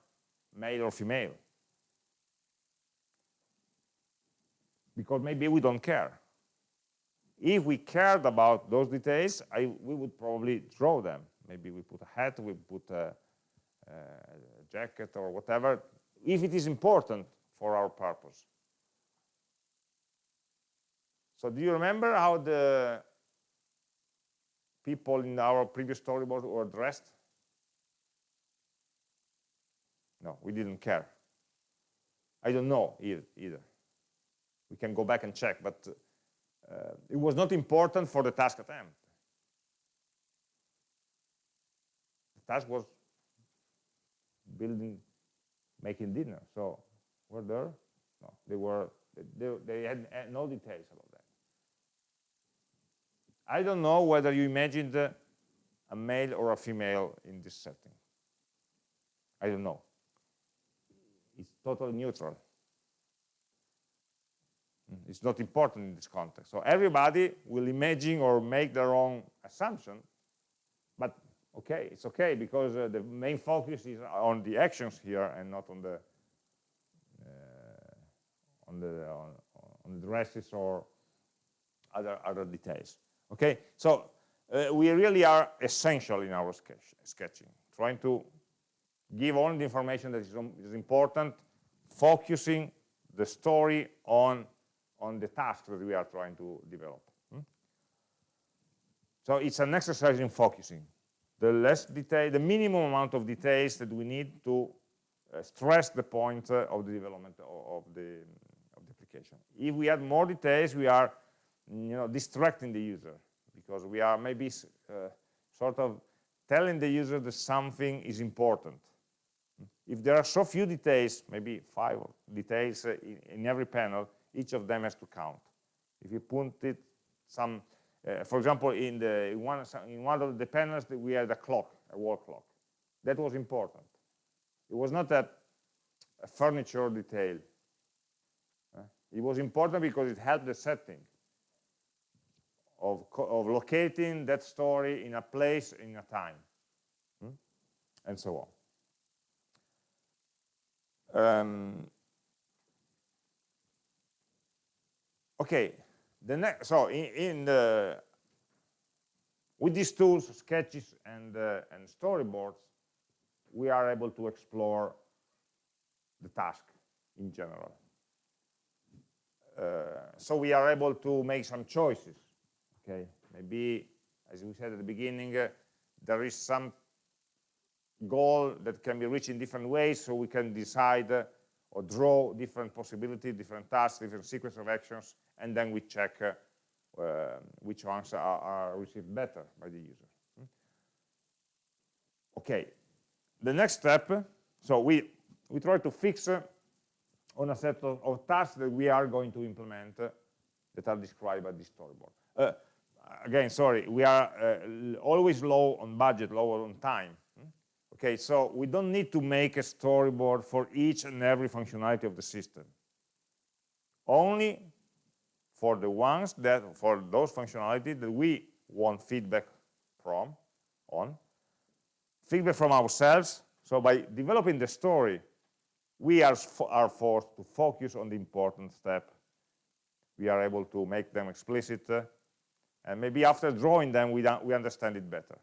male or female. Because maybe we don't care. If we cared about those details, I, we would probably draw them. Maybe we put a hat, we put a, a jacket or whatever, if it is important for our purpose. So do you remember how the people in our previous storyboard were dressed? No, we didn't care. I don't know either. We can go back and check, but uh, it was not important for the task at hand. The task was building, making dinner. So were there? No, they were. They, they had no details about. I don't know whether you imagined a male or a female in this setting. I don't know. It's totally neutral. It's not important in this context. So everybody will imagine or make their own assumption, but okay, it's okay because uh, the main focus is on the actions here and not on the uh, on the on, on the dresses or other other details. Okay, so uh, we really are essential in our sketch, sketching, trying to give only the information that is, is important, focusing the story on, on the task that we are trying to develop. Hmm? So it's an exercise in focusing. The less detail, the minimum amount of details that we need to uh, stress the point uh, of the development of, of, the, of the application. If we add more details, we are you know, distracting the user because we are maybe uh, sort of telling the user that something is important. If there are so few details, maybe five details uh, in, in, every panel, each of them has to count. If you put it some, uh, for example, in, the, in, one, in one of the panels, we had a clock, a wall clock. That was important. It was not a, a furniture detail. Uh, it was important because it helped the setting of, of locating that story in a place, in a time, hmm? and so on. Um, okay, the next, so in, in, the, with these tools, sketches and, uh, and storyboards, we are able to explore the task in general. Uh, so we are able to make some choices okay maybe as we said at the beginning uh, there is some goal that can be reached in different ways so we can decide uh, or draw different possibilities different tasks different sequence of actions and then we check uh, uh which ones are, are, received better by the user hmm? okay the next step so we we try to fix uh, on a set of, of, tasks that we are going to implement uh, that are described by this storyboard again, sorry, we are uh, always low on budget, lower on time. Hmm? Okay, so we don't need to make a storyboard for each and every functionality of the system. Only for the ones that, for those functionality that we want feedback from, on, feedback from ourselves. So by developing the story, we are, are forced to focus on the important step. We are able to make them explicit, uh, and maybe after drawing them, we, we understand it better.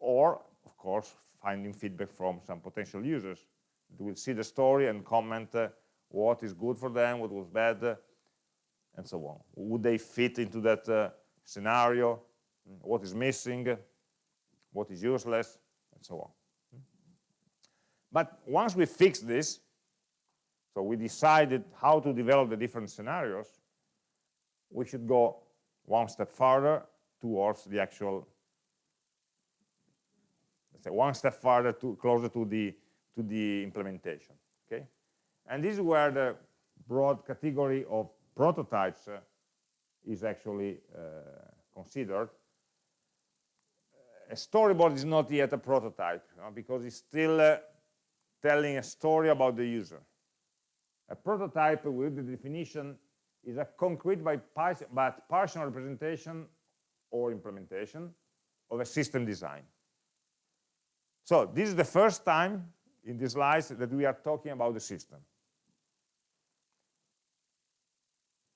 Or, of course, finding feedback from some potential users. They will see the story and comment uh, what is good for them, what was bad, uh, and so on. Would they fit into that uh, scenario? What is missing? What is useless? And so on. But once we fix this, so we decided how to develop the different scenarios, we should go one step further towards the actual let's say one step further to closer to the to the implementation okay? And this is where the broad category of prototypes uh, is actually uh, considered. A storyboard is not yet a prototype you know, because it's still uh, telling a story about the user. A prototype with the definition is a concrete but partial representation or implementation of a system design. So this is the first time in these slides that we are talking about the system.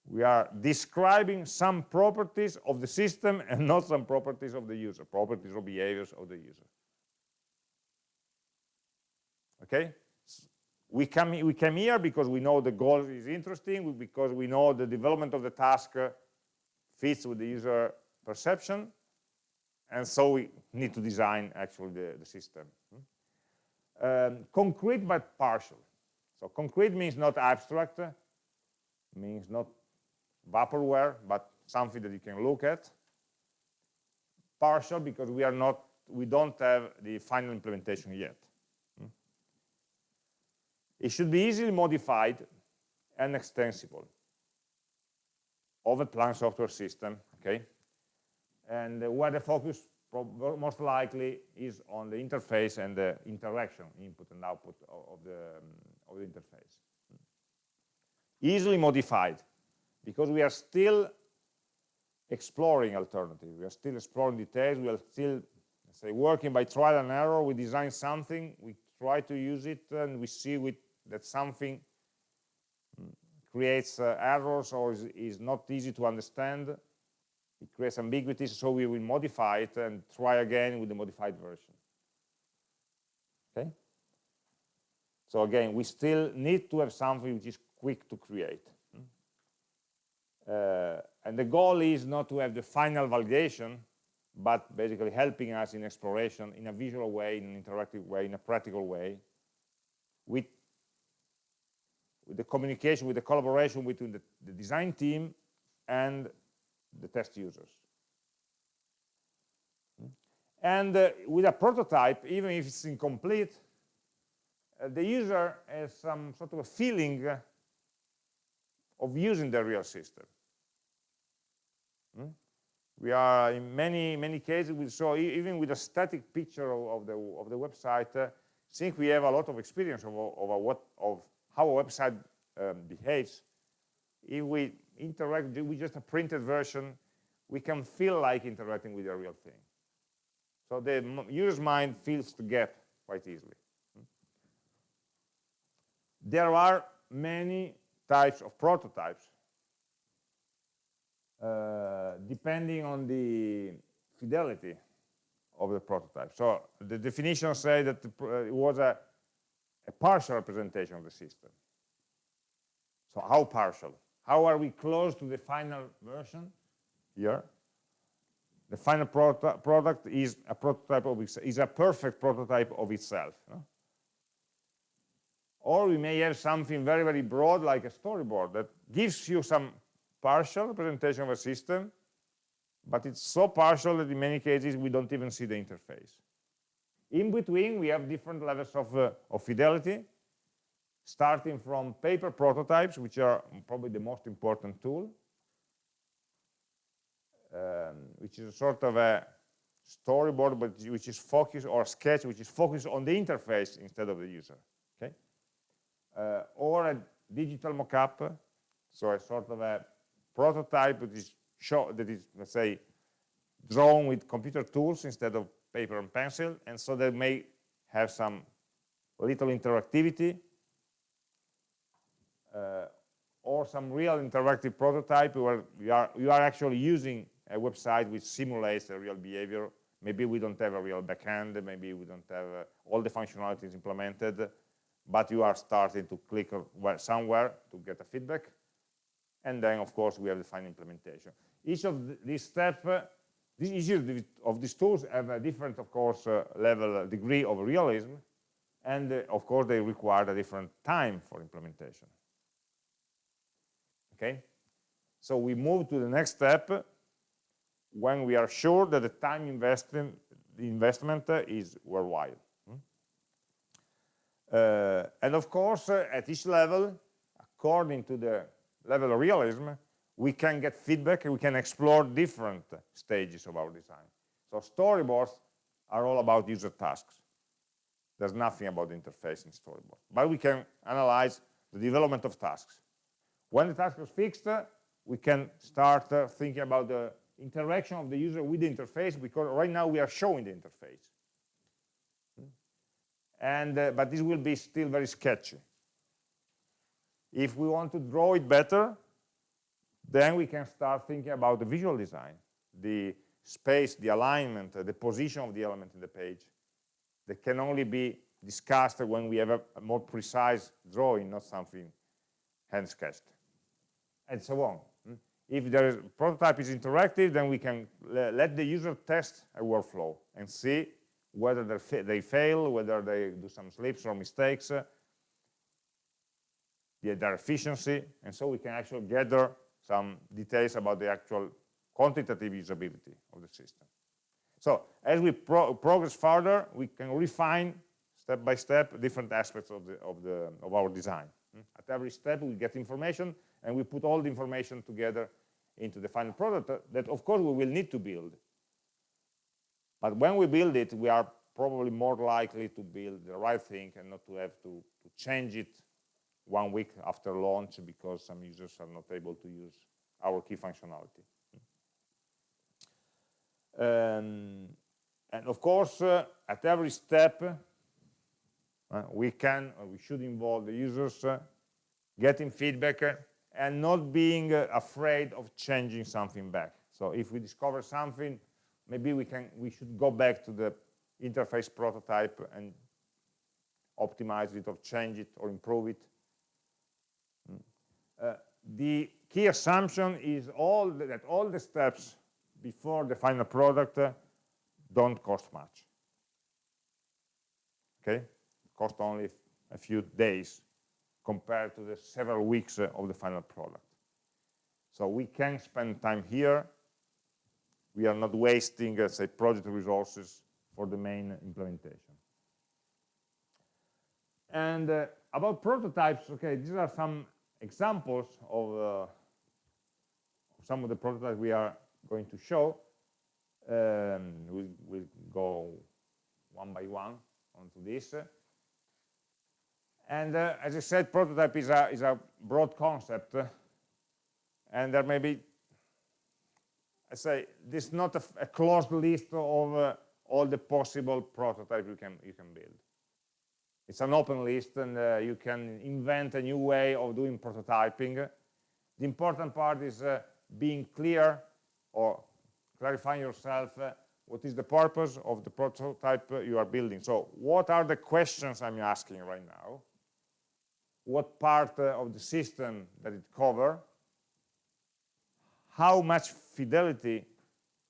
We are describing some properties of the system and not some properties of the user, properties or behaviors of the user. Okay? We come we came here because we know the goal is interesting because we know the development of the task uh, fits with the user perception and so we need to design actually the, the system. Um, concrete but partial. So concrete means not abstract means not vaporware but something that you can look at. Partial because we are not we don't have the final implementation yet it should be easily modified and extensible of a planned software system, okay? And where the focus most likely is on the interface and the interaction, input and output of the, of the interface. Easily modified, because we are still exploring alternatives. We are still exploring details. We are still, say, working by trial and error. We design something, we try to use it, and we see with that something creates uh, errors or is, is, not easy to understand, it creates ambiguities, so we will modify it and try again with the modified version. Okay? So again, we still need to have something which is quick to create. Uh, and the goal is not to have the final validation, but basically helping us in exploration in a visual way, in an interactive way, in a practical way, with, with the communication, with the collaboration between the, the design team and the test users. And uh, with a prototype, even if it's incomplete, uh, the user has some sort of a feeling of using the real system. Hmm? We are in many many cases we saw even with a static picture of, of the of the website. Uh, think we have a lot of experience of, of a what of how a website um, behaves. If we interact with just a printed version, we can feel like interacting with a real thing. So the user's mind fills the gap quite easily. Hmm? There are many types of prototypes uh, depending on the fidelity of the prototype. So the definition says that uh, it was a, a partial representation of the system. So how partial? How are we close to the final version here? The final product is a prototype of is a perfect prototype of itself. No? Or we may have something very, very broad like a storyboard that gives you some partial representation of a system, but it's so partial that in many cases we don't even see the interface. In between, we have different levels of, uh, of fidelity, starting from paper prototypes, which are probably the most important tool, um, which is a sort of a storyboard, but which is focused, or sketch, which is focused on the interface instead of the user, okay? Uh, or a digital mockup, so a sort of a prototype that is, show, that is let's say, drawn with computer tools instead of paper and pencil, and so they may have some little interactivity, uh, or some real interactive prototype where you are, you are actually using a website which simulates a real behavior. Maybe we don't have a real backend, maybe we don't have uh, all the functionalities implemented, but you are starting to click somewhere to get a feedback, and then of course we have the final implementation. Each of these steps, uh, each of these tools have a different, of course, uh, level, uh, degree of realism, and uh, of course they require a different time for implementation. Okay, so we move to the next step when we are sure that the time invested, the investment uh, is worthwhile. Hmm? Uh, and of course, uh, at each level, according to the level of realism, we can get feedback and we can explore different stages of our design. So storyboards are all about user tasks. There's nothing about interface in storyboard. But we can analyze the development of tasks. When the task is fixed, we can start uh, thinking about the interaction of the user with the interface because right now we are showing the interface. And, uh, but this will be still very sketchy. If we want to draw it better, then we can start thinking about the visual design, the space, the alignment, uh, the position of the element in the page that can only be discussed when we have a, a more precise drawing, not something hand sketched, and so on. Hmm? If the prototype is interactive, then we can let the user test a workflow and see whether they fail, whether they do some slips or mistakes, uh, their efficiency, and so we can actually gather some details about the actual quantitative usability of the system. So as we pro progress further, we can refine step by step different aspects of, the, of, the, of our design. Hmm? At every step, we get information, and we put all the information together into the final product that, of course, we will need to build. But when we build it, we are probably more likely to build the right thing and not to have to, to change it one week after launch because some users are not able to use our key functionality. Um, and of course, uh, at every step, uh, we can, we should involve the users, uh, getting feedback uh, and not being uh, afraid of changing something back. So if we discover something, maybe we can, we should go back to the interface prototype and optimize it or change it or improve it. Uh, the key assumption is all the, that all the steps before the final product uh, don't cost much. Okay, cost only a few days compared to the several weeks uh, of the final product. So we can spend time here. We are not wasting, uh, say, project resources for the main implementation. And uh, about prototypes, okay, these are some examples of uh, some of the prototypes we are going to show. Um, we'll, we'll go one by one onto this. And uh, as I said, prototype is a, is a broad concept. and there may be, I say, this is not a, a closed list of uh, all the possible prototypes you can, you can build. It's an open list, and uh, you can invent a new way of doing prototyping. The important part is uh, being clear or clarifying yourself uh, what is the purpose of the prototype you are building. So what are the questions I'm asking right now? What part uh, of the system that it cover? How much fidelity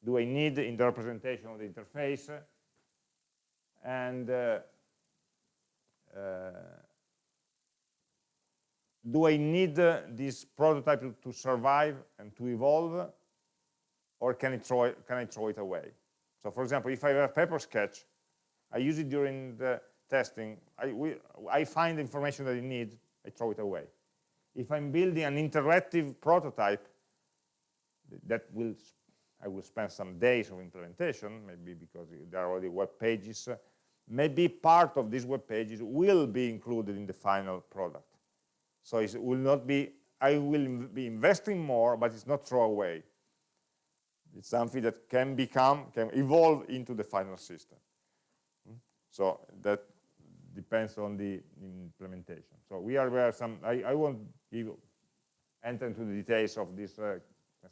do I need in the representation of the interface? And uh, do I need this prototype to, survive and to evolve, or can, it throw can I throw it away? So for example, if I have a paper sketch, I use it during the testing, I, we, I find the information that I need, I throw it away. If I'm building an interactive prototype, that will I will spend some days of implementation, maybe because there are already web pages. Maybe part of these web pages will be included in the final product. So it will not be, I will be investing more, but it's not throw away. It's something that can become, can evolve into the final system. Hmm? So that depends on the implementation. So we are where some, I, I won't give, enter into the details of this, uh,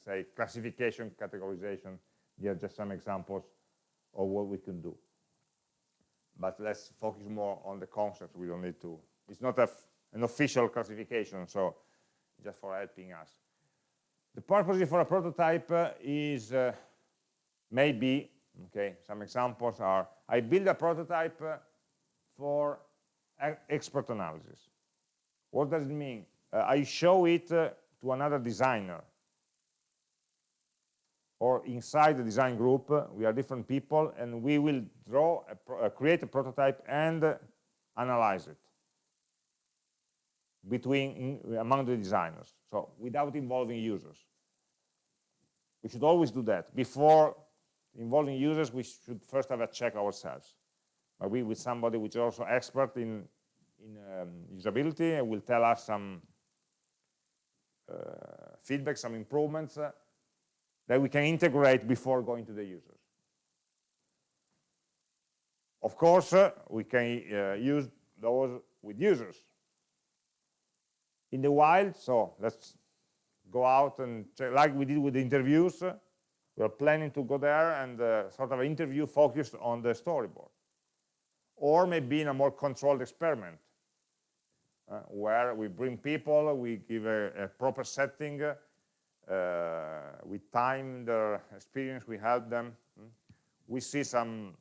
say, classification, categorization. Here are just some examples of what we can do. But let's focus more on the concepts. We don't need to, it's not an official classification, so just for helping us. The purpose for a prototype uh, is uh, maybe, okay, some examples are, I build a prototype uh, for expert analysis. What does it mean? Uh, I show it uh, to another designer. Or inside the design group, uh, we are different people, and we will draw, a create a prototype and analyze it between among the designers. So without involving users. We should always do that. Before involving users we should first have a check ourselves. Maybe with somebody which is also expert in in um, usability and will tell us some uh, feedback some improvements uh, that we can integrate before going to the users of course uh, we can uh, use those with users in the wild. So let's go out and check, like we did with the interviews. We're planning to go there and uh, sort of interview focused on the storyboard. Or maybe in a more controlled experiment, uh, where we bring people, we give a, a proper setting, uh, we time their experience, we help them. We see some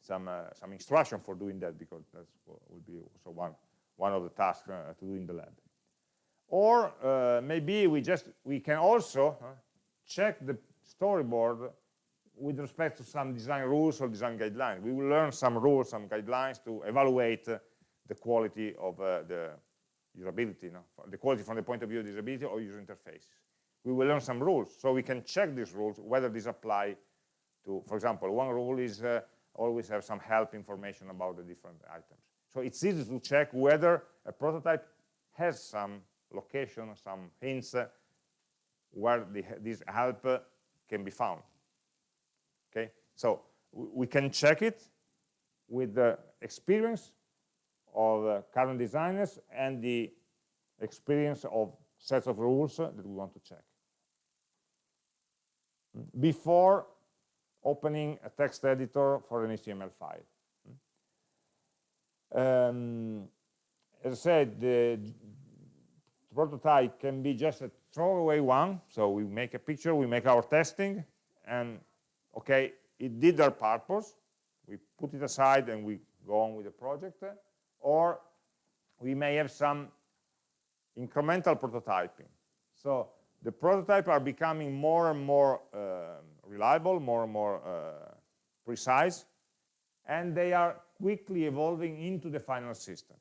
some uh, some instruction for doing that because that will be also one one of the tasks uh, to do in the lab. Or uh, maybe we just we can also check the storyboard with respect to some design rules or design guidelines. We will learn some rules, some guidelines to evaluate uh, the quality of uh, the usability, the quality from the point of view of usability or user interface. We will learn some rules, so we can check these rules, whether these apply to, for example, one rule is uh, always have some help information about the different items. So it's easy to check whether a prototype has some location, some hints where the, this help can be found. Okay, so we can check it with the experience of uh, current designers and the experience of sets of rules that we want to check. Before opening a text editor for an HTML file. Um, as I said, the prototype can be just a throwaway one. So we make a picture, we make our testing, and okay, it did their purpose. We put it aside and we go on with the project. Or we may have some incremental prototyping. So the prototypes are becoming more and more uh, reliable, more and more uh, precise, and they are quickly evolving into the final system.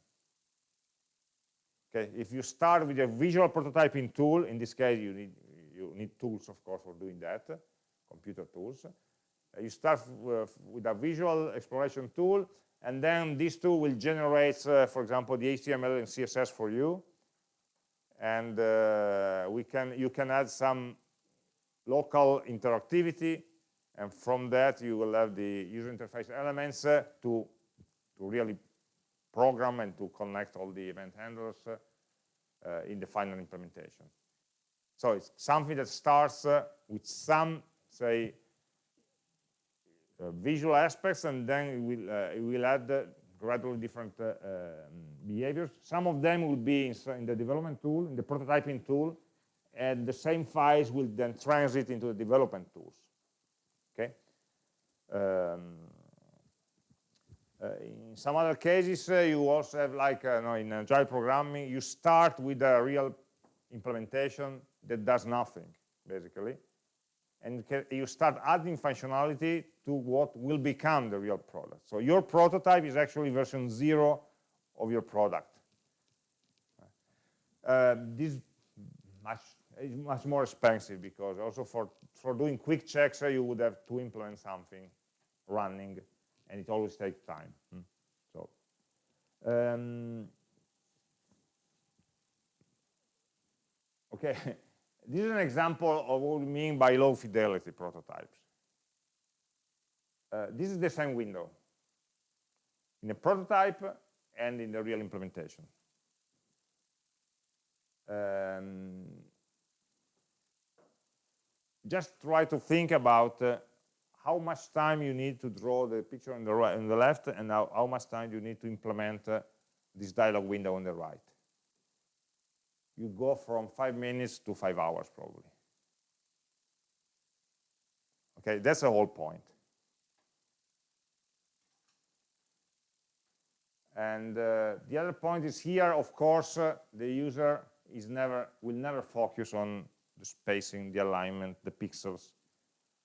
Okay, if you start with a visual prototyping tool, in this case you need you need tools, of course, for doing that, computer tools. Uh, you start with, with, a visual exploration tool, and then this tool will generate, uh, for example, the HTML and CSS for you, and uh, we can you can add some local interactivity, and from that you will have the user interface elements uh, to to really program and to connect all the event handlers uh, uh, in the final implementation. So it's something that starts uh, with some, say, visual aspects, and then it will, it will add gradually different uh, um, behaviors. Some of them will be in, in, the development tool, in the prototyping tool, and the same files will then transit into the development tools. Okay. Um, uh, in some other cases, uh, you also have like uh, no, in agile programming, you start with a real implementation that does nothing, basically. And you start adding functionality to what will become the real product. So your prototype is actually version zero of your product. Uh, this is much more expensive because also for, for doing quick checks, you would have to implement something running and it always takes time. Hmm. So, um, okay, this is an example of what we mean by low fidelity prototypes. Uh, this is the same window. In a prototype and in the real implementation. Um, just try to think about uh, how much time you need to draw the picture on the right on the left and how, how much time you need to implement uh, this dialog window on the right. You go from five minutes to five hours probably. Okay that's the whole point and uh, the other point is here of course uh, the user is never will never focus on the spacing the alignment the pixels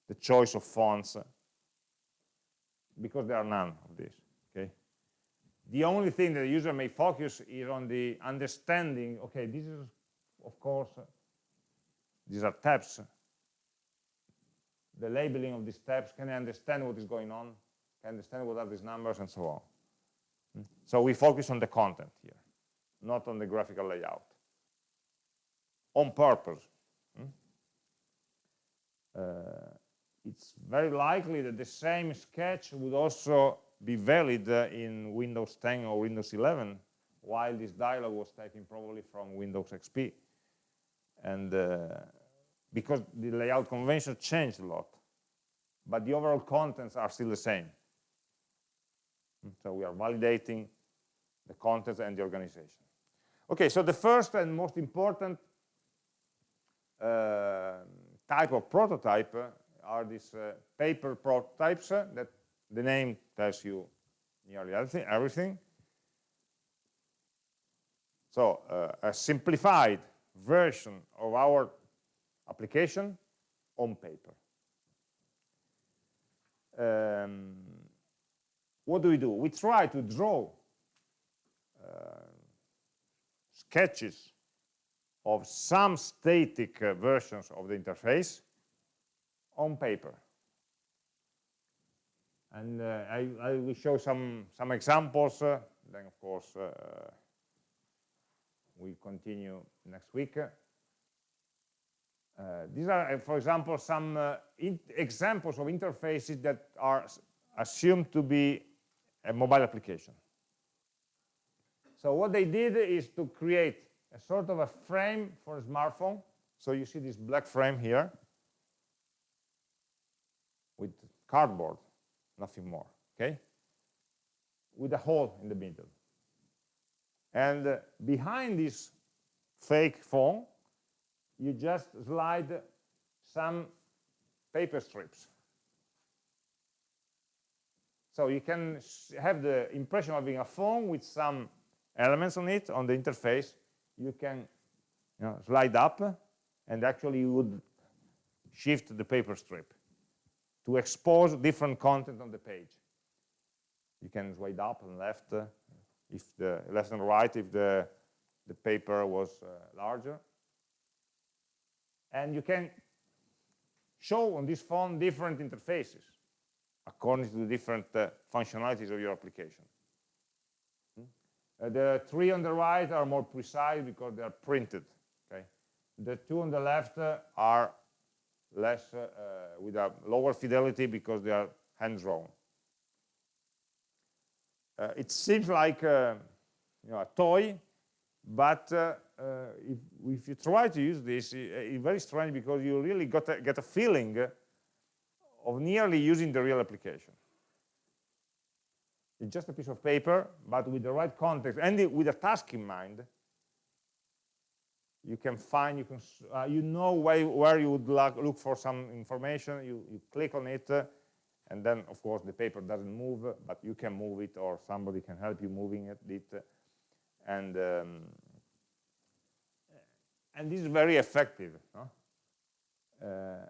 the choice of fonts because there are none of this okay? The only thing that the user may focus is on the understanding okay this is of course these are tabs. The labeling of these tabs can I understand what is going on? Can I understand what are these numbers and so on? So we focus on the content here not on the graphical layout on purpose hmm? uh, it's very likely that the same sketch would also be valid uh, in Windows 10 or Windows 11, while this dialog was taken probably from Windows XP. And uh, because the layout convention changed a lot, but the overall contents are still the same. So we are validating the contents and the organization. Okay, so the first and most important uh, type of prototype are these uh, paper prototypes uh, that the name tells you nearly everything. everything. So uh, a simplified version of our application on paper. Um, what do we do? We try to draw uh, sketches of some static uh, versions of the interface on paper. And uh, I, I, will show some, some examples, uh, then of course uh, we continue next week. Uh, these are, uh, for example, some uh, examples of interfaces that are assumed to be a mobile application. So what they did is to create a sort of a frame for a smartphone. So you see this black frame here with cardboard, nothing more, okay? With a hole in the middle. And uh, behind this fake phone, you just slide some paper strips. So you can have the impression of being a phone with some elements on it, on the interface. You can you know, slide up, and actually you would shift the paper strip to expose different content on the page. You can slide up and left, uh, if the left and right, if the, the paper was uh, larger. And you can show on this phone different interfaces according to the different uh, functionalities of your application. Hmm? Uh, the three on the right are more precise because they are printed. Okay, the two on the left uh, are less uh, uh, with a lower fidelity because they are hand drawn. Uh, it seems like you know, a toy, but if, if, you try to use this, it's very strange because you really got a, get a feeling of nearly using the real application. It's just a piece of paper, but with the right context and with a task in mind, you can find, you can, uh, you know where, where you would look for some information, you, you click on it, uh, and then of course the paper doesn't move, but you can move it or somebody can help you moving it, it and um, and this is very effective.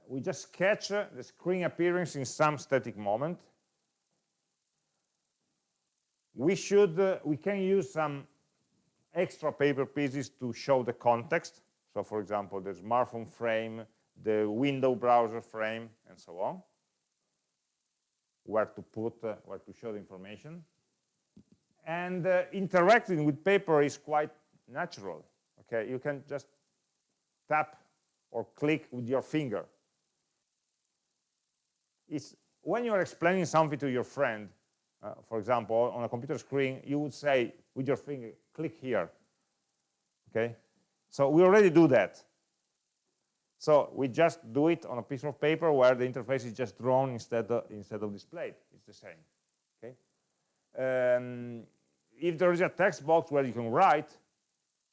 We just sketch the screen appearance in some static moment. We should, uh, we can use some extra paper pieces to show the context. So for example, the smartphone frame, the window browser frame, and so on. Where to put, uh, where to show the information. And uh, interacting with paper is quite natural. Okay, you can just tap or click with your finger. It's when you're explaining something to your friend, uh, for example, on a computer screen, you would say with your finger, click here. Okay, so we already do that. So we just do it on a piece of paper where the interface is just drawn instead of, instead of displayed. It's the same. Okay. Um, if there is a text box where you can write,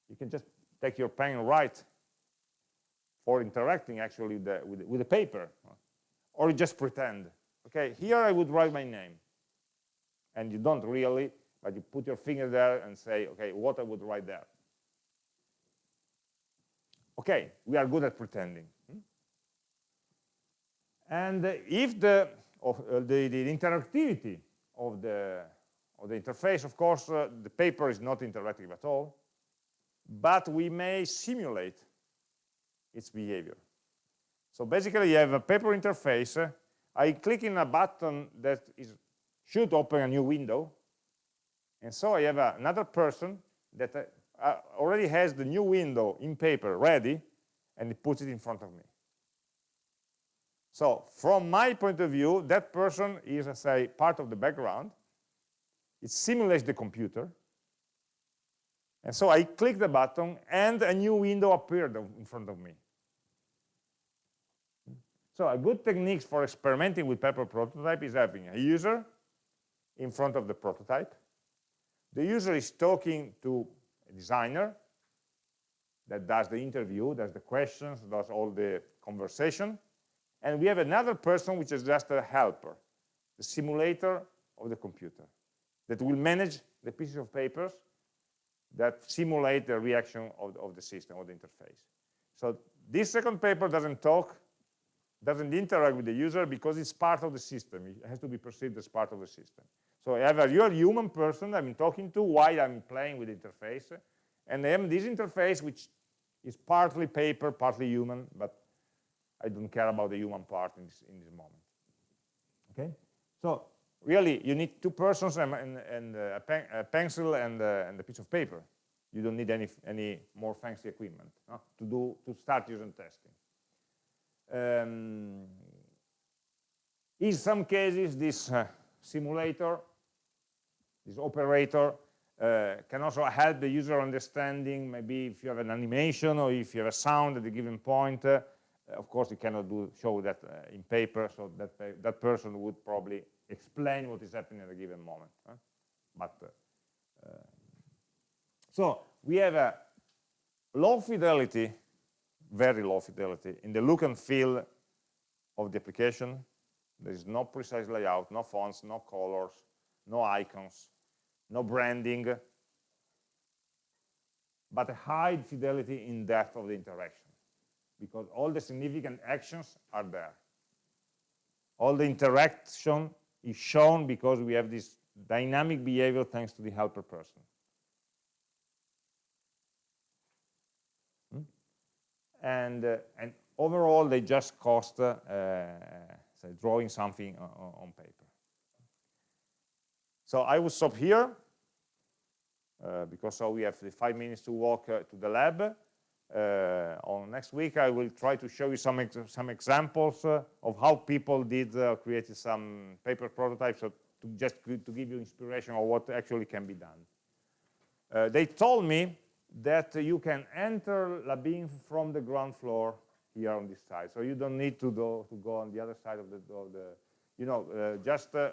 you can just take your pen and write for interacting actually with the, with, with the paper. Or just pretend. Okay, here I would write my name. And you don't really, but you put your finger there and say, okay, what I would write there. Okay, we are good at pretending. And if the, of, uh, the, the, interactivity of the, of the interface, of course, uh, the paper is not interactive at all, but we may simulate its behavior. So basically, you have a paper interface. I click in a button that is, should open a new window, and so I have another person that uh, uh, already has the new window in paper ready, and it puts it in front of me. So from my point of view, that person is, I say, part of the background. It simulates the computer. And so I click the button, and a new window appeared in front of me. So a good technique for experimenting with paper prototype is having a user in front of the prototype, the user is talking to a designer that does the interview, does the questions, does all the conversation. And we have another person which is just a helper, the simulator of the computer, that will manage the pieces of papers that simulate the reaction of, of the system, or the interface. So this second paper doesn't talk, doesn't interact with the user because it's part of the system. It has to be perceived as part of the system. So I have a real human person I'm talking to while I'm playing with the interface, and I have this interface which is partly paper, partly human, but I don't care about the human part in this, in this moment. Okay, so really you need two persons and, and, and uh, a, pen, a, pencil and, uh, and, a piece of paper. You don't need any any more fancy equipment no? to do to start using testing. Um, in some cases, this uh, simulator this operator uh, can also help the user understanding maybe if you have an animation or if you have a sound at a given point uh, of course you cannot do show that uh, in paper so that that person would probably explain what is happening at a given moment huh? but uh, uh, So we have a low fidelity, very low fidelity, in the look and feel of the application. There is no precise layout, no fonts, no colors, no icons, no branding, but a high fidelity in depth of the interaction because all the significant actions are there. All the interaction is shown because we have this dynamic behavior thanks to the helper person. And, uh, and overall, they just cost uh, say, drawing something on, paper. So I will stop here uh, because so we have five minutes to walk uh, to the lab. Uh, on next week, I will try to show you some ex some examples uh, of how people did uh, created some paper prototypes to just to give you inspiration of what actually can be done. Uh, they told me that you can enter Labin from the ground floor here on this side. So you don't need to go, to go on the other side of the, of the you know, uh, just uh,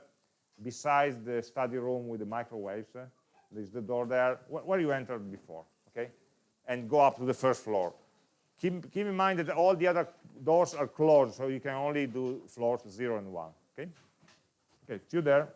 besides the study room with the microwaves, uh, there's the door there wh where you entered before, okay? And go up to the first floor. Keep, keep in mind that all the other doors are closed, so you can only do floors zero and one, okay? Okay, see you there.